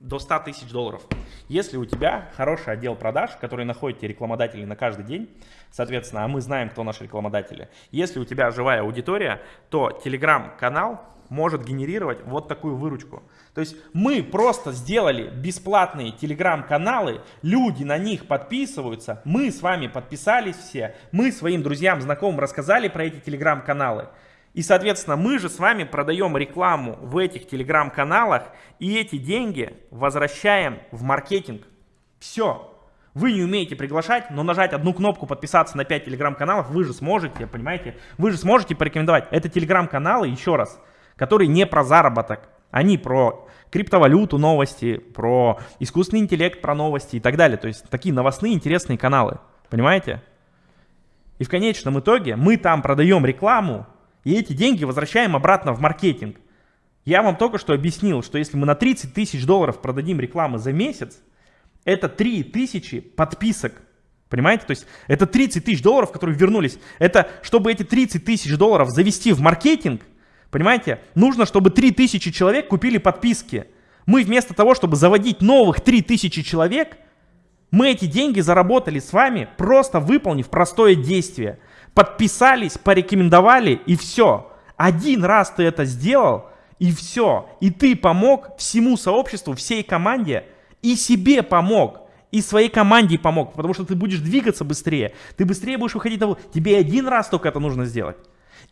до 100 тысяч долларов. Если у тебя хороший отдел продаж, который находит тебе рекламодателей на каждый день, соответственно, а мы знаем, кто наши рекламодатели. Если у тебя живая аудитория, то телеграм-канал может генерировать вот такую выручку. То есть мы просто сделали бесплатные телеграм-каналы, люди на них подписываются, мы с вами подписались все, мы своим друзьям, знакомым рассказали про эти телеграм-каналы. И, соответственно, мы же с вами продаем рекламу в этих телеграм-каналах и эти деньги возвращаем в маркетинг. Все. Вы не умеете приглашать, но нажать одну кнопку подписаться на 5 телеграм-каналов вы же сможете, понимаете? Вы же сможете порекомендовать. Это телеграм-каналы, еще раз, которые не про заработок. Они про криптовалюту новости, про искусственный интеллект, про новости и так далее. То есть такие новостные интересные каналы. Понимаете? И в конечном итоге мы там продаем рекламу, и эти деньги возвращаем обратно в маркетинг. Я вам только что объяснил, что если мы на 30 тысяч долларов продадим рекламы за месяц, это 3 тысячи подписок. Понимаете? То есть это 30 тысяч долларов, которые вернулись. Это чтобы эти 30 тысяч долларов завести в маркетинг, понимаете, нужно, чтобы 3 тысячи человек купили подписки. Мы вместо того, чтобы заводить новых 3 тысячи человек, мы эти деньги заработали с вами, просто выполнив простое действие – подписались, порекомендовали и все. Один раз ты это сделал и все. И ты помог всему сообществу, всей команде и себе помог. И своей команде помог, потому что ты будешь двигаться быстрее. Ты быстрее будешь выходить на... Тебе один раз только это нужно сделать.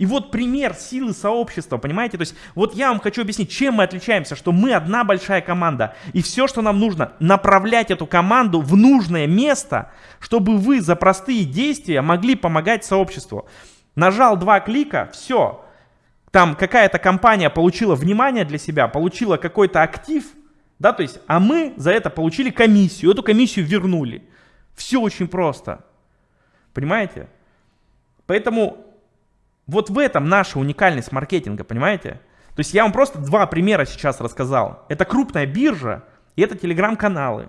И вот пример силы сообщества, понимаете? То есть вот я вам хочу объяснить, чем мы отличаемся, что мы одна большая команда. И все, что нам нужно, направлять эту команду в нужное место, чтобы вы за простые действия могли помогать сообществу. Нажал два клика, все. Там какая-то компания получила внимание для себя, получила какой-то актив, да, то есть, а мы за это получили комиссию, эту комиссию вернули. Все очень просто. Понимаете? Поэтому вот в этом наша уникальность маркетинга, понимаете? То есть я вам просто два примера сейчас рассказал. Это крупная биржа и это телеграм-каналы.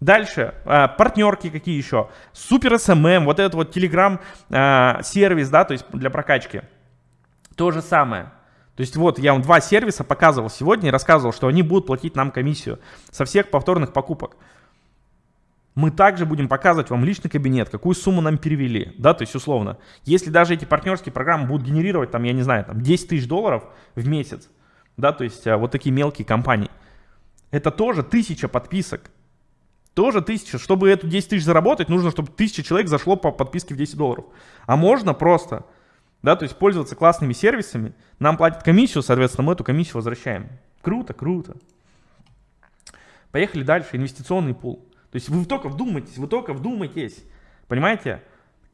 Дальше, э, партнерки какие еще? Супер СММ, вот этот вот телеграм э, сервис, да, то есть для прокачки. То же самое. То есть вот я вам два сервиса показывал сегодня и рассказывал, что они будут платить нам комиссию со всех повторных покупок мы также будем показывать вам личный кабинет, какую сумму нам перевели, да, то есть условно. Если даже эти партнерские программы будут генерировать, там, я не знаю, там 10 тысяч долларов в месяц, да, то есть а, вот такие мелкие компании, это тоже тысяча подписок. Тоже тысяча. Чтобы эту 10 тысяч заработать, нужно, чтобы тысяча человек зашло по подписке в 10 долларов. А можно просто, да, то есть пользоваться классными сервисами, нам платят комиссию, соответственно, мы эту комиссию возвращаем. Круто, круто. Поехали дальше. Инвестиционный пул. То есть вы только вдумайтесь, вы только вдумайтесь. Понимаете?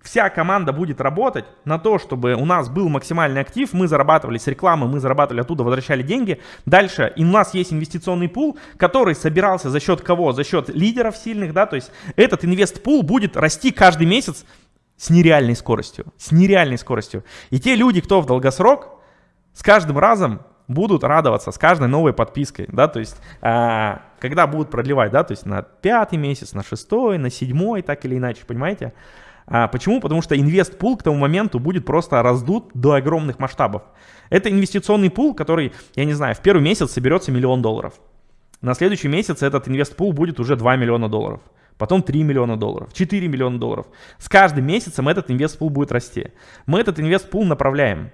Вся команда будет работать на то, чтобы у нас был максимальный актив, мы зарабатывали с рекламы, мы зарабатывали оттуда, возвращали деньги. Дальше и у нас есть инвестиционный пул, который собирался за счет кого? За счет лидеров сильных, да, то есть этот инвест-пул будет расти каждый месяц с нереальной скоростью, с нереальной скоростью. И те люди, кто в долгосрок, с каждым разом будут радоваться с каждой новой подпиской, да, то есть, а, когда будут продлевать, да, то есть на пятый месяц, на шестой, на седьмой, так или иначе, понимаете? А, почему? Потому что инвест-пул к тому моменту будет просто раздут до огромных масштабов. Это инвестиционный пул, который, я не знаю, в первый месяц соберется миллион долларов. На следующий месяц этот инвест-пул будет уже 2 миллиона долларов. Потом 3 миллиона долларов, 4 миллиона долларов. С каждым месяцем этот инвест-пул будет расти. Мы этот инвест-пул направляем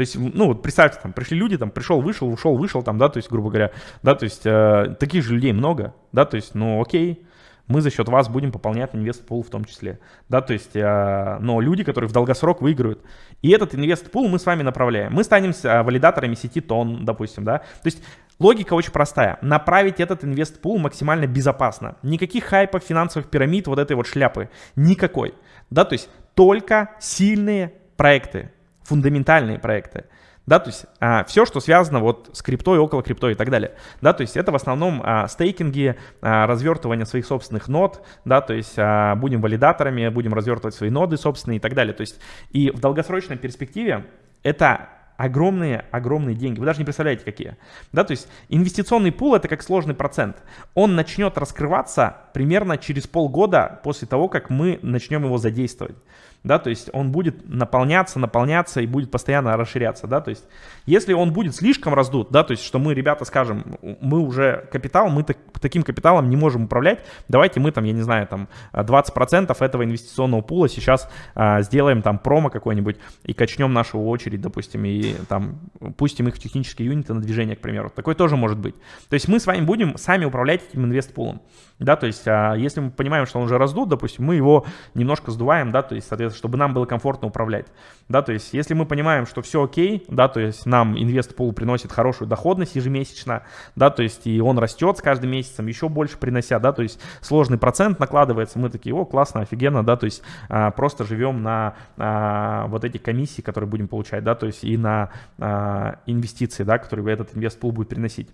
то есть, ну вот представьте, там пришли люди, там пришел, вышел, ушел, вышел, там, да, то есть, грубо говоря, да, то есть, э, таких же людей много, да, то есть, ну окей, мы за счет вас будем пополнять инвест-пул в том числе. Да, то есть, э, но люди, которые в долгосрок выиграют. И этот инвест-пул мы с вами направляем. Мы станем э, валидаторами сети TON, допустим, да. То есть Логика очень простая. Направить этот инвест-пул максимально безопасно. Никаких хайпов, финансовых пирамид, вот этой вот шляпы. Никакой. Да, то есть только сильные проекты, фундаментальные проекты. Да, то есть а, все, что связано вот с криптой, около криптой и так далее. Да, то есть это в основном а, стейкинги, а, развертывание своих собственных нод, да, то есть а, будем валидаторами, будем развертывать свои ноды собственные и так далее. То есть и в долгосрочной перспективе это огромные, огромные деньги. Вы даже не представляете, какие. Да, то есть инвестиционный пул это как сложный процент. Он начнет раскрываться примерно через полгода после того, как мы начнем его задействовать да, то есть он будет наполняться, наполняться и будет постоянно расширяться, да, то есть если он будет слишком раздут, да, то есть что мы, ребята, скажем, мы уже капитал, мы так, таким капиталом не можем управлять, давайте мы там, я не знаю, там 20% этого инвестиционного пула сейчас а, сделаем там промо какой-нибудь и качнем нашу очередь, допустим, и там пустим их в технические юниты на движение, к примеру, такое тоже может быть. То есть мы с вами будем сами управлять этим инвестпулом, да, то есть а, если мы понимаем, что он уже раздут, допустим, мы его немножко сдуваем, да, то есть, соответственно, чтобы нам было комфортно управлять. Да, то есть, если мы понимаем, что все окей, да, то есть нам инвест-пул приносит хорошую доходность ежемесячно, да, то есть и он растет с каждым месяцем, еще больше принося, да, то есть сложный процент накладывается, мы такие, о, классно, офигенно, да, то есть а, просто живем на а, вот эти комиссии, которые будем получать, да, то есть и на а, инвестиции, да, которые этот инвест-пул будет приносить.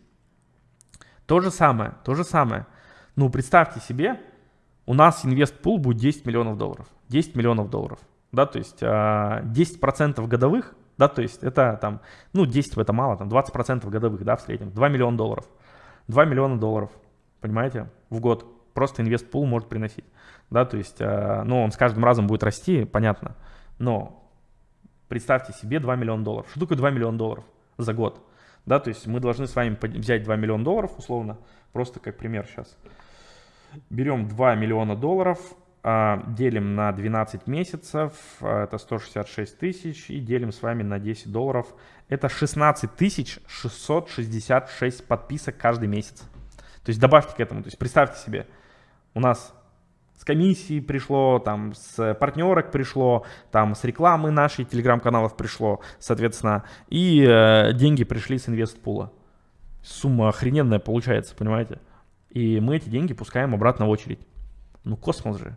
То же самое, то же самое. Ну, представьте себе, у нас инвест-пул будет 10 миллионов долларов. 10 миллионов долларов. Да, то есть 10% а, годовых, да, то есть это там, ну 10 это мало, там 20% годовых, да, в среднем, 2 миллиона долларов. 2 миллиона долларов, понимаете, в год просто инвест-пул может приносить. Да, то есть, а, ну, он с каждым разом будет расти, понятно, но представьте себе 2 миллиона долларов. Что такое 2 миллиона долларов за год? Да, то есть мы должны с вами взять 2 миллиона долларов, условно, просто как пример сейчас. Берем 2 миллиона долларов, а, делим на 12 месяцев, а, это 166 тысяч, и делим с вами на 10 долларов. Это 16 тысяч 666 подписок каждый месяц. То есть добавьте к этому, то есть представьте себе, у нас с комиссии пришло, там с партнерок пришло, там с рекламы нашей телеграм-каналов пришло, соответственно, и э, деньги пришли с инвестпула. Сумма охрененная получается, понимаете? И мы эти деньги пускаем обратно в очередь. Ну, космос же.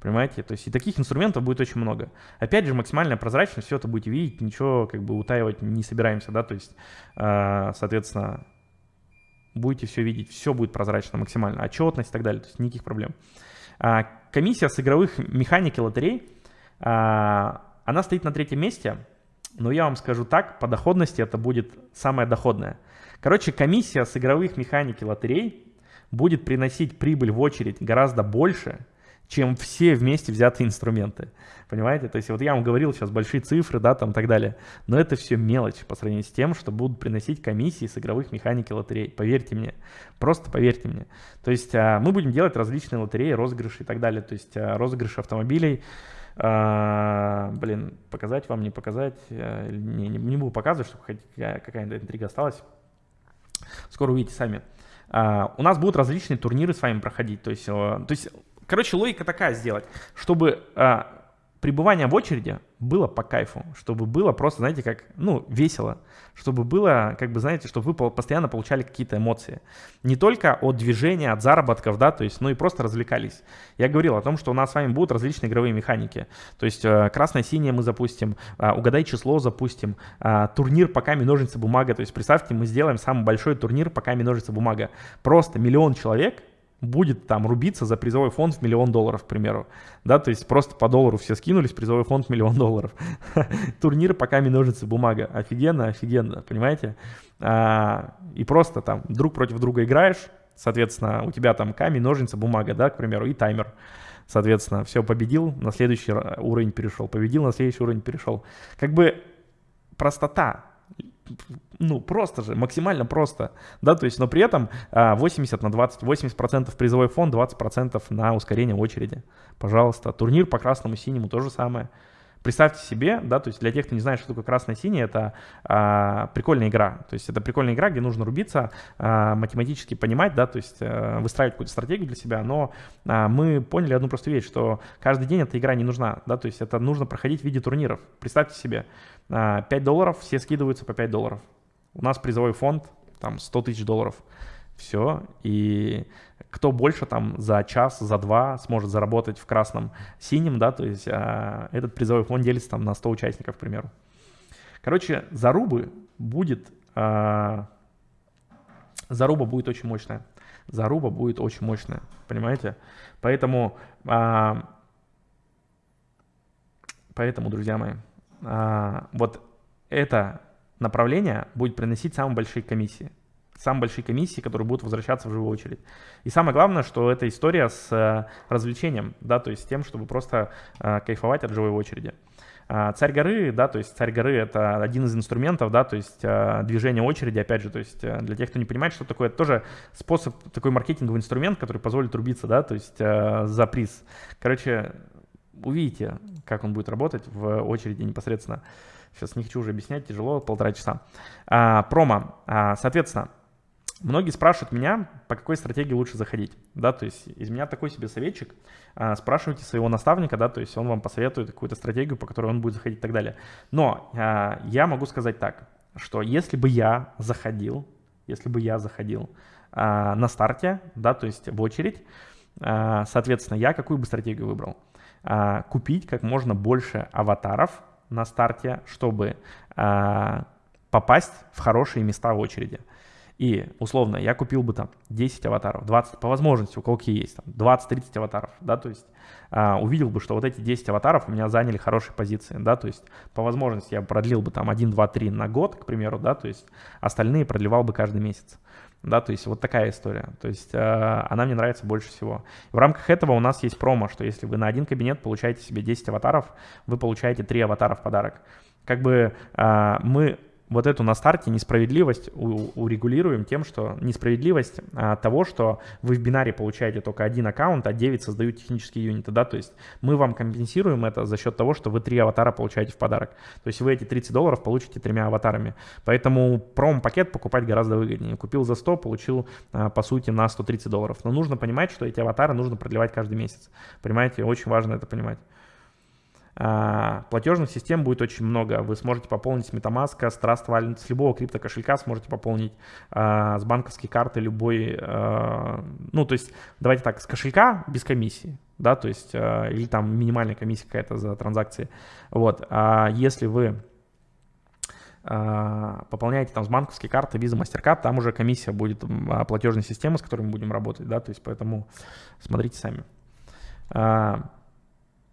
Понимаете? То есть и таких инструментов будет очень много. Опять же, максимальная прозрачность, все это будете видеть, ничего как бы утаивать не собираемся, да, то есть, э, соответственно, будете все видеть, все будет прозрачно максимально, отчетность и так далее, то есть никаких проблем. А, комиссия с игровых механик и лотерей, а, она стоит на третьем месте, но я вам скажу так, по доходности это будет самое доходное. Короче, комиссия с игровых механик и лотерей будет приносить прибыль в очередь гораздо больше, чем все вместе взятые инструменты. Понимаете? То есть вот я вам говорил сейчас большие цифры, да, там и так далее. Но это все мелочь по сравнению с тем, что будут приносить комиссии с игровых механик и лотерей. Поверьте мне. Просто поверьте мне. То есть а, мы будем делать различные лотереи, розыгрыши и так далее. То есть а, розыгрыши автомобилей. А, блин, показать вам, не показать. Не, не, не буду показывать, чтобы какая-то интрига осталась. Скоро увидите сами. А, у нас будут различные турниры с вами проходить. То есть, э, то есть короче, логика такая сделать, чтобы а, пребывание в очереди было по кайфу, чтобы было просто, знаете, как, ну, весело, чтобы было, как бы, знаете, чтобы вы постоянно получали какие-то эмоции. Не только от движения, от заработков, да, то есть, ну и просто развлекались. Я говорил о том, что у нас с вами будут различные игровые механики. То есть, э, красное-синее мы запустим, э, угадай число запустим, э, турнир по камень, ножницы, бумага. То есть, представьте, мы сделаем самый большой турнир по камень, ножницы, бумага. Просто миллион человек будет там рубиться за призовой фонд в миллион долларов, к примеру. Да, то есть просто по доллару все скинулись, призовой фонд миллион долларов. Турнир пока ножницы, бумага. Офигенно, офигенно, понимаете? А, и просто там друг против друга играешь, соответственно, у тебя там камень, ножницы, бумага, да, к примеру, и таймер. Соответственно, все, победил, на следующий уровень перешел, победил, на следующий уровень перешел. Как бы простота, ну, просто же, максимально просто, да, то есть, но при этом 80 а, на 20, 80% призовой фонд, 20% на ускорение очереди, пожалуйста. Турнир по красному синему то же самое, Представьте себе, да, то есть для тех, кто не знает, что такое красное-синий, это а, прикольная игра. То есть это прикольная игра, где нужно рубиться, а, математически понимать, да, то есть а, выстраивать какую-то стратегию для себя. Но а, мы поняли одну простую вещь, что каждый день эта игра не нужна, да, то есть это нужно проходить в виде турниров. Представьте себе, 5 долларов, все скидываются по 5 долларов. У нас призовой фонд, там, 100 тысяч долларов. Все, и кто больше там за час, за два сможет заработать в красном синем, да, то есть а, этот призовой фонд делится там на 100 участников, к примеру. Короче, зарубы будет, а, заруба будет очень мощная. Заруба будет очень мощная, понимаете? Поэтому, а, поэтому, друзья мои, а, вот это направление будет приносить самые большие комиссии самые большие комиссии, которые будут возвращаться в живую очередь. И самое главное, что это история с э, развлечением, да, то есть тем, чтобы просто э, кайфовать от живой очереди. А, царь горы, да, то есть царь горы это один из инструментов, да, то есть э, движение очереди, опять же, то есть для тех, кто не понимает, что такое, это тоже способ, такой маркетинговый инструмент, который позволит рубиться, да, то есть за приз. Короче, увидите, как он будет работать в очереди непосредственно. Сейчас не хочу уже объяснять, тяжело, полтора часа. А, промо, а, соответственно, Многие спрашивают меня, по какой стратегии лучше заходить, да, то есть из меня такой себе советчик, а, спрашивайте своего наставника, да, то есть он вам посоветует какую-то стратегию, по которой он будет заходить и так далее. Но а, я могу сказать так, что если бы я заходил, если бы я заходил а, на старте, да, то есть в очередь, а, соответственно, я какую бы стратегию выбрал? А, купить как можно больше аватаров на старте, чтобы а, попасть в хорошие места в очереди. И, условно, я купил бы там 10 аватаров, 20, по возможности, у кого какие есть, там 20-30 аватаров, да, то есть а, увидел бы, что вот эти 10 аватаров у меня заняли хорошие позиции, да, то есть по возможности я продлил бы там 1, 2, 3 на год, к примеру, да, то есть остальные продлевал бы каждый месяц. Да, то есть вот такая история. То есть э, она мне нравится больше всего. В рамках этого у нас есть промо, что если вы на один кабинет получаете себе 10 аватаров, вы получаете 3 аватара в подарок. Как бы э, мы вот эту на старте несправедливость урегулируем тем, что несправедливость а, того, что вы в бинаре получаете только один аккаунт, а 9 создают технические юниты, да, то есть мы вам компенсируем это за счет того, что вы три аватара получаете в подарок. То есть вы эти 30 долларов получите тремя аватарами. Поэтому пром-пакет покупать гораздо выгоднее. Купил за 100, получил, а, по сути, на 130 долларов. Но нужно понимать, что эти аватары нужно продлевать каждый месяц. Понимаете, очень важно это понимать. А, платежных систем будет очень много. Вы сможете пополнить с MetaMask, с Trust Wallet, с любого криптокошелька сможете пополнить, а, с банковской карты любой. А, ну, то есть, давайте так, с кошелька без комиссии, да, то есть, или там минимальная комиссия какая-то за транзакции. Вот, а если вы пополняете там с банковской карты, Visa, MasterCard, там уже комиссия будет платежной системы, с которой мы будем работать, да, то есть поэтому смотрите сами.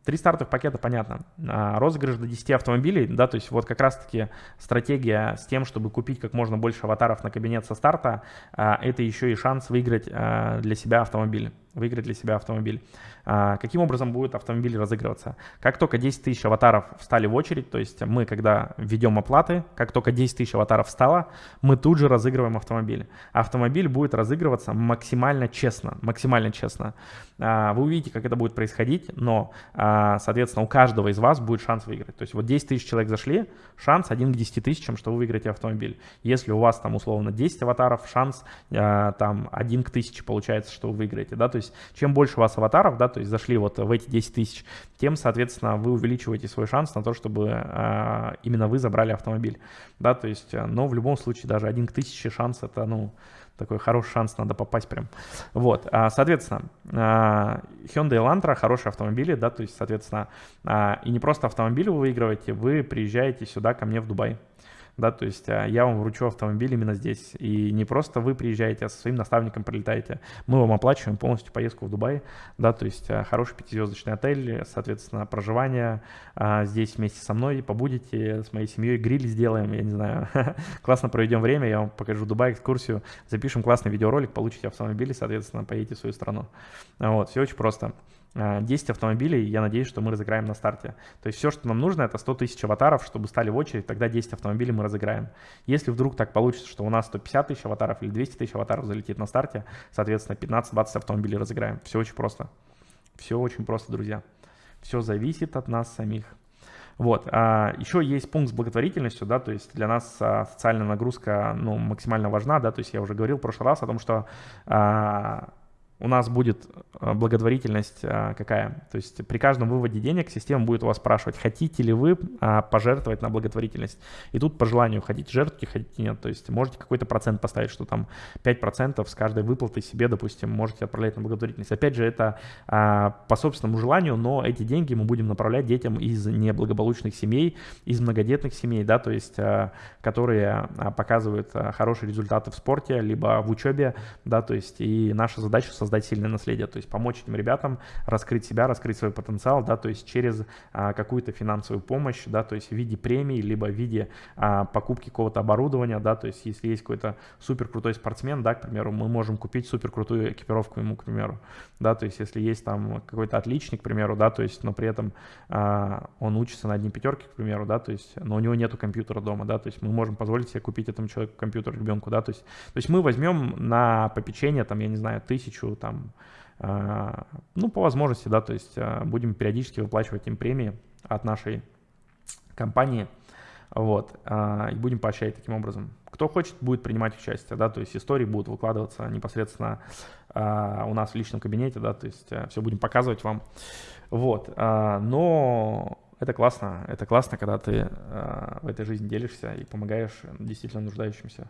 Три стартовых пакета, понятно. А, розыгрыш до 10 автомобилей, да, то есть вот как раз-таки стратегия с тем, чтобы купить как можно больше аватаров на кабинет со старта, а, это еще и шанс выиграть а, для себя автомобиль выиграть для себя автомобиль. А, каким образом будет автомобиль разыгрываться? Как только 10 тысяч аватаров встали в очередь, то есть мы, когда введем оплаты, как только 10 тысяч аватаров встало, мы тут же разыгрываем автомобиль. Автомобиль будет разыгрываться максимально честно, максимально честно. А, вы увидите, как это будет происходить, но, а, соответственно, у каждого из вас будет шанс выиграть. То есть вот 10 тысяч человек зашли, шанс 1 к 10 тысячам, что вы выиграете автомобиль. Если у вас там условно 10 аватаров, шанс там 1 к 1000 получается, что вы выиграете, да, то есть чем больше у вас аватаров, да, то есть зашли вот в эти 10 тысяч, тем, соответственно, вы увеличиваете свой шанс на то, чтобы э, именно вы забрали автомобиль, да, то есть, э, но в любом случае даже один к тысяче шанс это, ну, такой хороший шанс, надо попасть прям. Вот, а, соответственно, а, Hyundai Elantra хорошие автомобили, да, то есть, соответственно, и не просто автомобиль вы выигрываете, вы приезжаете сюда ко мне в Дубай да, то есть а, я вам вручу автомобиль именно здесь. И не просто вы приезжаете, а со своим наставником прилетаете. Мы вам оплачиваем полностью поездку в Дубай, да, то есть а, хороший пятизвездочный отель, соответственно, проживание а, здесь вместе со мной, побудете с моей семьей, гриль сделаем, я не знаю, классно проведем время, я вам покажу Дубай, экскурсию, запишем классный видеоролик, получите автомобиль, соответственно, поедете в свою страну. Вот, все очень просто. 10 автомобилей, я надеюсь, что мы разыграем на старте. То есть все, что нам нужно, это 100 тысяч аватаров, чтобы стали в очередь, тогда 10 автомобилей мы разыграем. Если вдруг так получится, что у нас 150 тысяч аватаров или 200 тысяч аватаров залетит на старте, соответственно, 15-20 автомобилей разыграем. Все очень просто. Все очень просто, друзья. Все зависит от нас самих. Вот. А еще есть пункт с благотворительностью, да, то есть для нас а, социальная нагрузка, ну, максимально важна, да, то есть я уже говорил в прошлый раз о том, что а, у нас будет э, благотворительность э, какая? То есть при каждом выводе денег система будет у вас спрашивать, хотите ли вы а, пожертвовать на благотворительность. И тут по желанию хотите жертвки, хотите нет. То есть можете какой-то процент поставить, что там 5% с каждой выплаты себе, допустим, можете отправлять на благотворительность. Опять же, это а, по собственному желанию, но эти деньги мы будем направлять детям из неблагополучных семей, из многодетных семей, да, то есть а, которые показывают хорошие результаты в спорте, либо в учебе, да, то есть и наша задача создать создать сильное наследие, то есть помочь этим ребятам раскрыть себя, раскрыть свой потенциал, да, то есть через а, какую-то финансовую помощь, да, то есть в виде премий, либо в виде а, покупки какого-то оборудования, да, то есть если есть какой-то супер крутой спортсмен, да, к примеру, мы можем купить супер крутую экипировку ему, к примеру, да, то есть если есть там какой-то отличник, к примеру, да, то есть, но при этом а, он учится на одни пятерки, к примеру, да, то есть, но у него нету компьютера дома, да, то есть мы можем позволить себе купить этому человеку компьютер, ребенку, да, то есть, то есть мы возьмем на попечение, там, я не знаю, тысячу, там, а, ну, по возможности, да, то есть а, будем периодически выплачивать им премии от нашей компании, вот, а, и будем поощрять таким образом. Кто хочет, будет принимать участие, да, то есть истории будут выкладываться непосредственно у нас в личном кабинете, да, то есть все будем показывать вам, вот, но это классно, это классно, когда ты в этой жизни делишься и помогаешь действительно нуждающимся,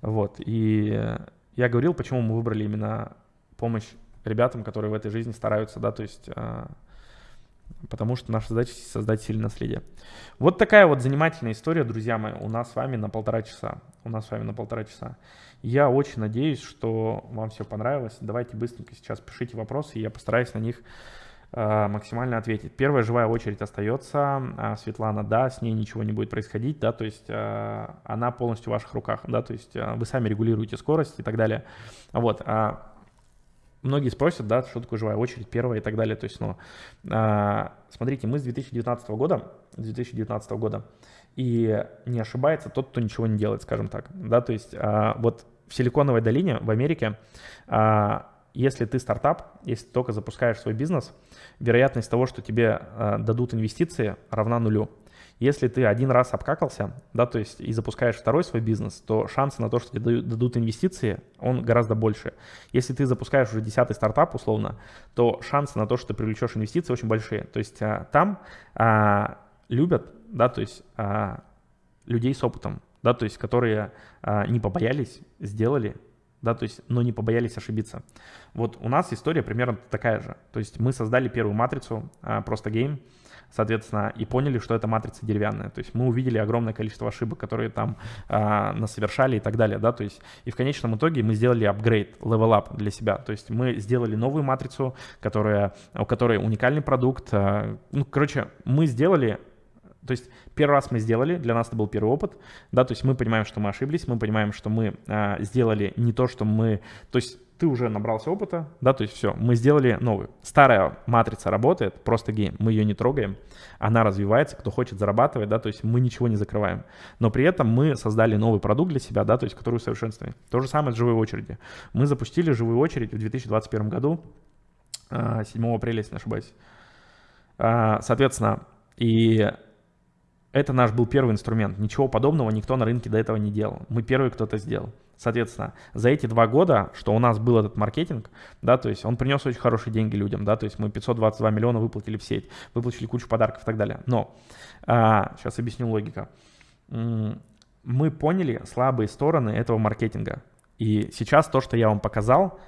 вот, и я говорил, почему мы выбрали именно помощь ребятам, которые в этой жизни стараются, да, то есть, а, потому что наша задача создать сильное наследие. Вот такая вот занимательная история, друзья мои, у нас с вами на полтора часа. У нас с вами на полтора часа. Я очень надеюсь, что вам все понравилось. Давайте быстренько сейчас пишите вопросы, и я постараюсь на них а, максимально ответить. Первая живая очередь остается. А, Светлана, да, с ней ничего не будет происходить, да, то есть она полностью в ваших руках, да, то есть вы сами регулируете скорость и так далее. Вот многие спросят, да, что такое живая очередь, первая и так далее. То есть, ну, а, смотрите, мы с 2019 года, 2019 года, и не ошибается тот, кто ничего не делает, скажем так, да, то есть а, вот в Силиконовой долине в Америке, а, если ты стартап, если только запускаешь свой бизнес, вероятность того, что тебе а, дадут инвестиции, равна нулю. Если ты один раз обкакался, да, то есть и запускаешь второй свой бизнес, то шансы на то, что тебе дадут инвестиции, он гораздо больше. Если ты запускаешь уже десятый стартап, условно, то шансы на то, что ты привлечешь инвестиции, очень большие. То есть а, там а, любят, да, то есть а, людей с опытом, да, то есть которые а, не побоялись, сделали, да, то есть, но не побоялись ошибиться. Вот у нас история примерно такая же. То есть мы создали первую матрицу, а, просто гейм, соответственно, и поняли, что это матрица деревянная. То есть мы увидели огромное количество ошибок, которые там э, насовершали и так далее, да, то есть и в конечном итоге мы сделали апгрейд, up для себя, то есть мы сделали новую матрицу, которая, у которой уникальный продукт, э, ну, короче, мы сделали то есть первый раз мы сделали, для нас это был первый опыт, да, то есть мы понимаем, что мы ошиблись, мы понимаем, что мы а, сделали не то, что мы, то есть ты уже набрался опыта, да, то есть все, мы сделали новую. Старая матрица работает, просто гейм, мы ее не трогаем, она развивается, кто хочет зарабатывать, да, то есть мы ничего не закрываем. Но при этом мы создали новый продукт для себя, да, то есть который усовершенствуем. То же самое с живой очередью. Мы запустили живую очередь в 2021 году, 7 а, апреля, если не ошибаюсь. А, соответственно, и это наш был первый инструмент. Ничего подобного никто на рынке до этого не делал. Мы первый кто-то сделал. Соответственно, за эти два года, что у нас был этот маркетинг, да, то есть он принес очень хорошие деньги людям, да, то есть мы 522 миллиона выплатили в сеть, выплатили кучу подарков и так далее. Но, а, сейчас объясню логику. Мы поняли слабые стороны этого маркетинга. И сейчас то, что я вам показал,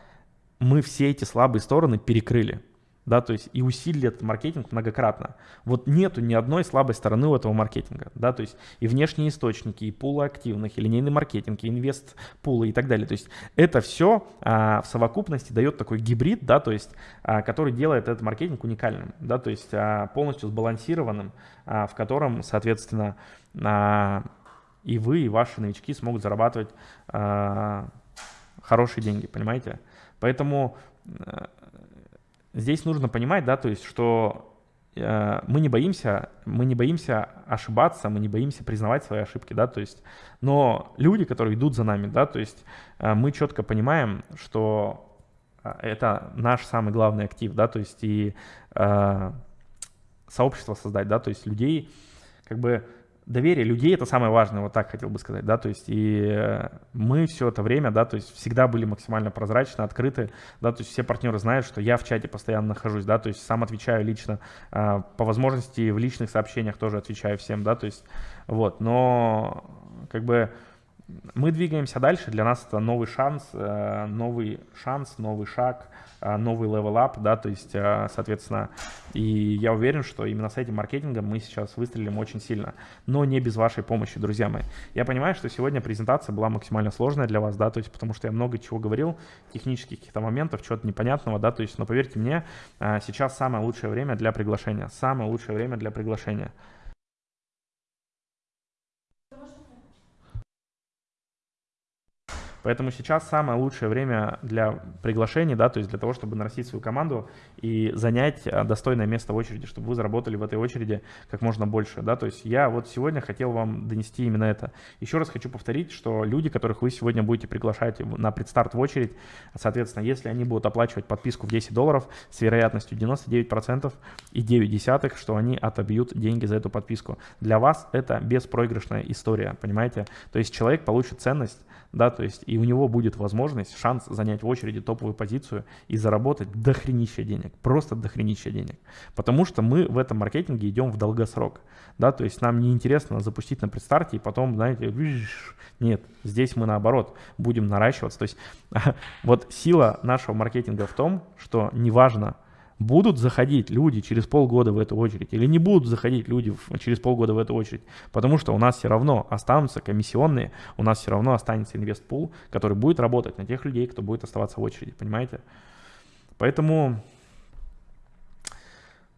мы все эти слабые стороны перекрыли да, то есть и усилили этот маркетинг многократно. Вот нету ни одной слабой стороны у этого маркетинга, да, то есть и внешние источники, и пулы активных, и линейный маркетинг, и инвест пулы и так далее. То есть это все а, в совокупности дает такой гибрид, да, то есть а, который делает этот маркетинг уникальным, да, то есть а, полностью сбалансированным, а, в котором, соответственно, а, и вы, и ваши новички смогут зарабатывать а, хорошие деньги, понимаете? Поэтому а, здесь нужно понимать, да, то есть, что э, мы не боимся, мы не боимся ошибаться, мы не боимся признавать свои ошибки, да, то есть, но люди, которые идут за нами, да, то есть, э, мы четко понимаем, что э, это наш самый главный актив, да, то есть, и э, сообщество создать, да, то есть людей, как бы доверие людей это самое важное, вот так хотел бы сказать, да, то есть и э, мы все это время, да, то есть всегда были максимально прозрачны, открыты, да, то есть все партнеры знают, что я в чате постоянно нахожусь, да, то есть сам отвечаю лично, а, по возможности в личных сообщениях тоже отвечаю всем, да, то есть вот, но как бы мы двигаемся дальше, для нас это новый шанс, э, новый шанс, новый шаг, э, новый level up, да, то есть, э, соответственно, и я уверен, что именно с этим маркетингом мы сейчас выстрелим очень сильно, но не без вашей помощи, друзья мои. Я понимаю, что сегодня презентация была максимально сложная для вас, да, то есть, потому что я много чего говорил, технических каких-то моментов, чего-то непонятного, да, то есть, но поверьте мне, сейчас самое лучшее время для приглашения, самое лучшее время для приглашения. Поэтому сейчас самое лучшее время для приглашений, да, то есть для того, чтобы нарастить свою команду и занять а, достойное место в очереди, чтобы вы заработали в этой очереди как можно больше, да, то есть я вот сегодня хотел вам донести именно это. Еще раз хочу повторить, что люди, которых вы сегодня будете приглашать на предстарт в очередь, соответственно, если они будут оплачивать подписку в 10 долларов с вероятностью 99% и 9 десятых, что они отобьют деньги за эту подписку. Для вас это беспроигрышная история, понимаете? То есть человек получит ценность, да, то есть и у него будет возможность, шанс занять в очереди топовую позицию и заработать дохренища денег, просто дохренища денег. Потому что мы в этом маркетинге идем в долгосрок, да, то есть нам не интересно запустить на предстарте и потом, знаете, нет, здесь мы наоборот будем наращиваться. То есть вот сила нашего маркетинга в том, что неважно, будут заходить люди через полгода в эту очередь или не будут заходить люди через полгода в эту очередь, потому что у нас все равно останутся комиссионные, у нас все равно останется инвестпул, который будет работать на тех людей, кто будет оставаться в очереди, понимаете? Поэтому,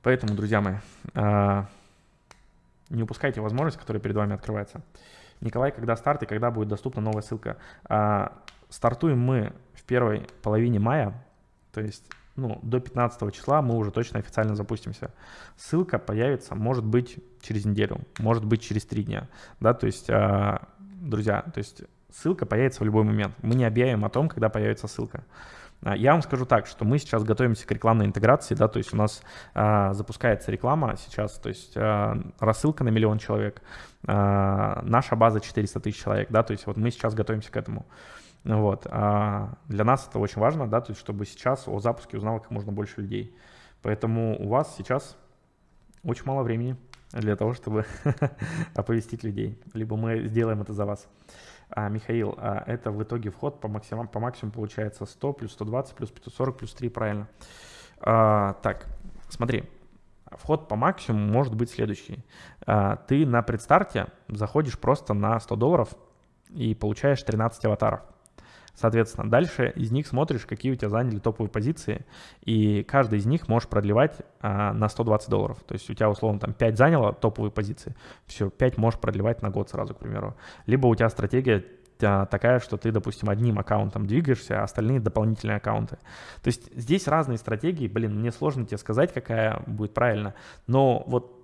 поэтому, друзья мои, а, не упускайте возможность, которая перед вами открывается. Николай, когда старт и когда будет доступна новая ссылка? А, стартуем мы в первой половине мая, то есть ну, до 15 числа мы уже точно официально запустимся. Ссылка появится, может быть, через неделю, может быть, через три дня, да, то есть, э, друзья, то есть ссылка появится в любой момент. Мы не объявим о том, когда появится ссылка. А, я вам скажу так, что мы сейчас готовимся к рекламной интеграции, да, то есть у нас э, запускается реклама сейчас, то есть э, рассылка на миллион человек, э, наша база 400 тысяч человек, да, то есть вот мы сейчас готовимся к этому. Вот. А для нас это очень важно, да, то есть чтобы сейчас о запуске узнало как можно больше людей. Поэтому у вас сейчас очень мало времени для того, чтобы оповестить людей. Либо мы сделаем это за вас. А, Михаил, а это в итоге вход по, максимум, по максимуму получается 100 плюс 120 плюс 540 плюс 3, правильно. А, так, смотри, вход по максимуму может быть следующий. А, ты на предстарте заходишь просто на 100 долларов и получаешь 13 аватаров. Соответственно, дальше из них смотришь, какие у тебя заняли топовые позиции, и каждый из них можешь продлевать а, на 120 долларов. То есть у тебя, условно, там 5 заняло топовые позиции, все, 5 можешь продлевать на год сразу, к примеру. Либо у тебя стратегия такая, что ты, допустим, одним аккаунтом двигаешься, а остальные дополнительные аккаунты. То есть здесь разные стратегии, блин, мне сложно тебе сказать, какая будет правильно, но вот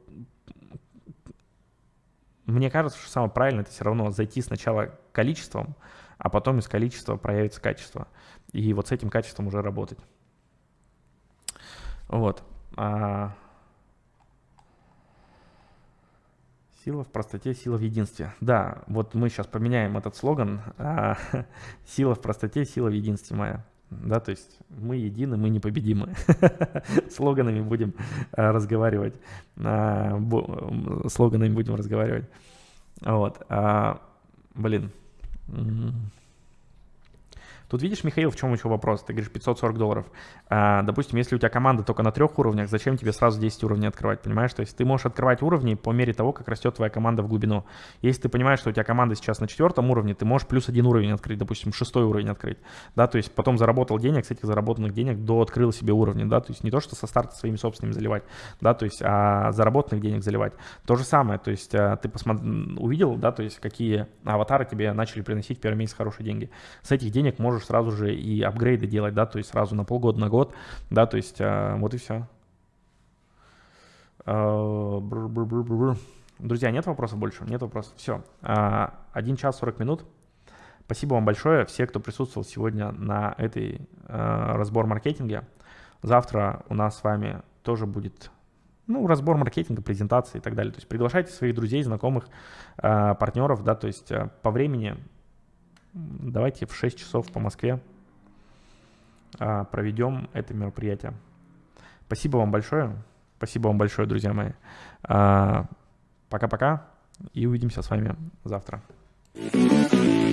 мне кажется, что самое правильное это все равно зайти сначала количеством, а потом из количества проявится качество. И вот с этим качеством уже работать. Вот. А... Сила в простоте, сила в единстве. Да, вот мы сейчас поменяем этот слоган. А, сила в простоте, сила в единстве моя. Да, то есть мы едины, мы непобедимы. Слоганами будем а, разговаривать. А, слоганами будем разговаривать. Вот. А, блин, Тут видишь, Михаил, в чем еще вопрос? Ты говоришь 540 долларов. А, допустим, если у тебя команда только на трех уровнях, зачем тебе сразу 10 уровней открывать, понимаешь? То есть ты можешь открывать уровни по мере того, как растет твоя команда в глубину. Если ты понимаешь, что у тебя команда сейчас на четвертом уровне, ты можешь плюс один уровень открыть, допустим, шестой уровень открыть. Да, то есть потом заработал денег, с этих заработанных денег до открыл себе уровни, да, то есть не то, что со старта своими собственными заливать, да, то есть а заработанных денег заливать. То же самое, то есть а, ты посмотри, увидел, да, то есть какие аватары тебе начали приносить первый месяц хорошие деньги. С этих денег можешь сразу же и апгрейды делать, да, то есть сразу на полгода, на год, да, то есть а, вот и все. А, Друзья, нет вопросов больше? Нет вопросов. Все. А, 1 час 40 минут. Спасибо вам большое, все, кто присутствовал сегодня на этой а, разбор маркетинге. Завтра у нас с вами тоже будет ну, разбор маркетинга, презентации и так далее. То есть приглашайте своих друзей, знакомых, э, партнеров, да, то есть э, по времени давайте в 6 часов по Москве э, проведем это мероприятие. Спасибо вам большое. Спасибо вам большое, друзья мои. Пока-пока и увидимся с вами завтра. thank you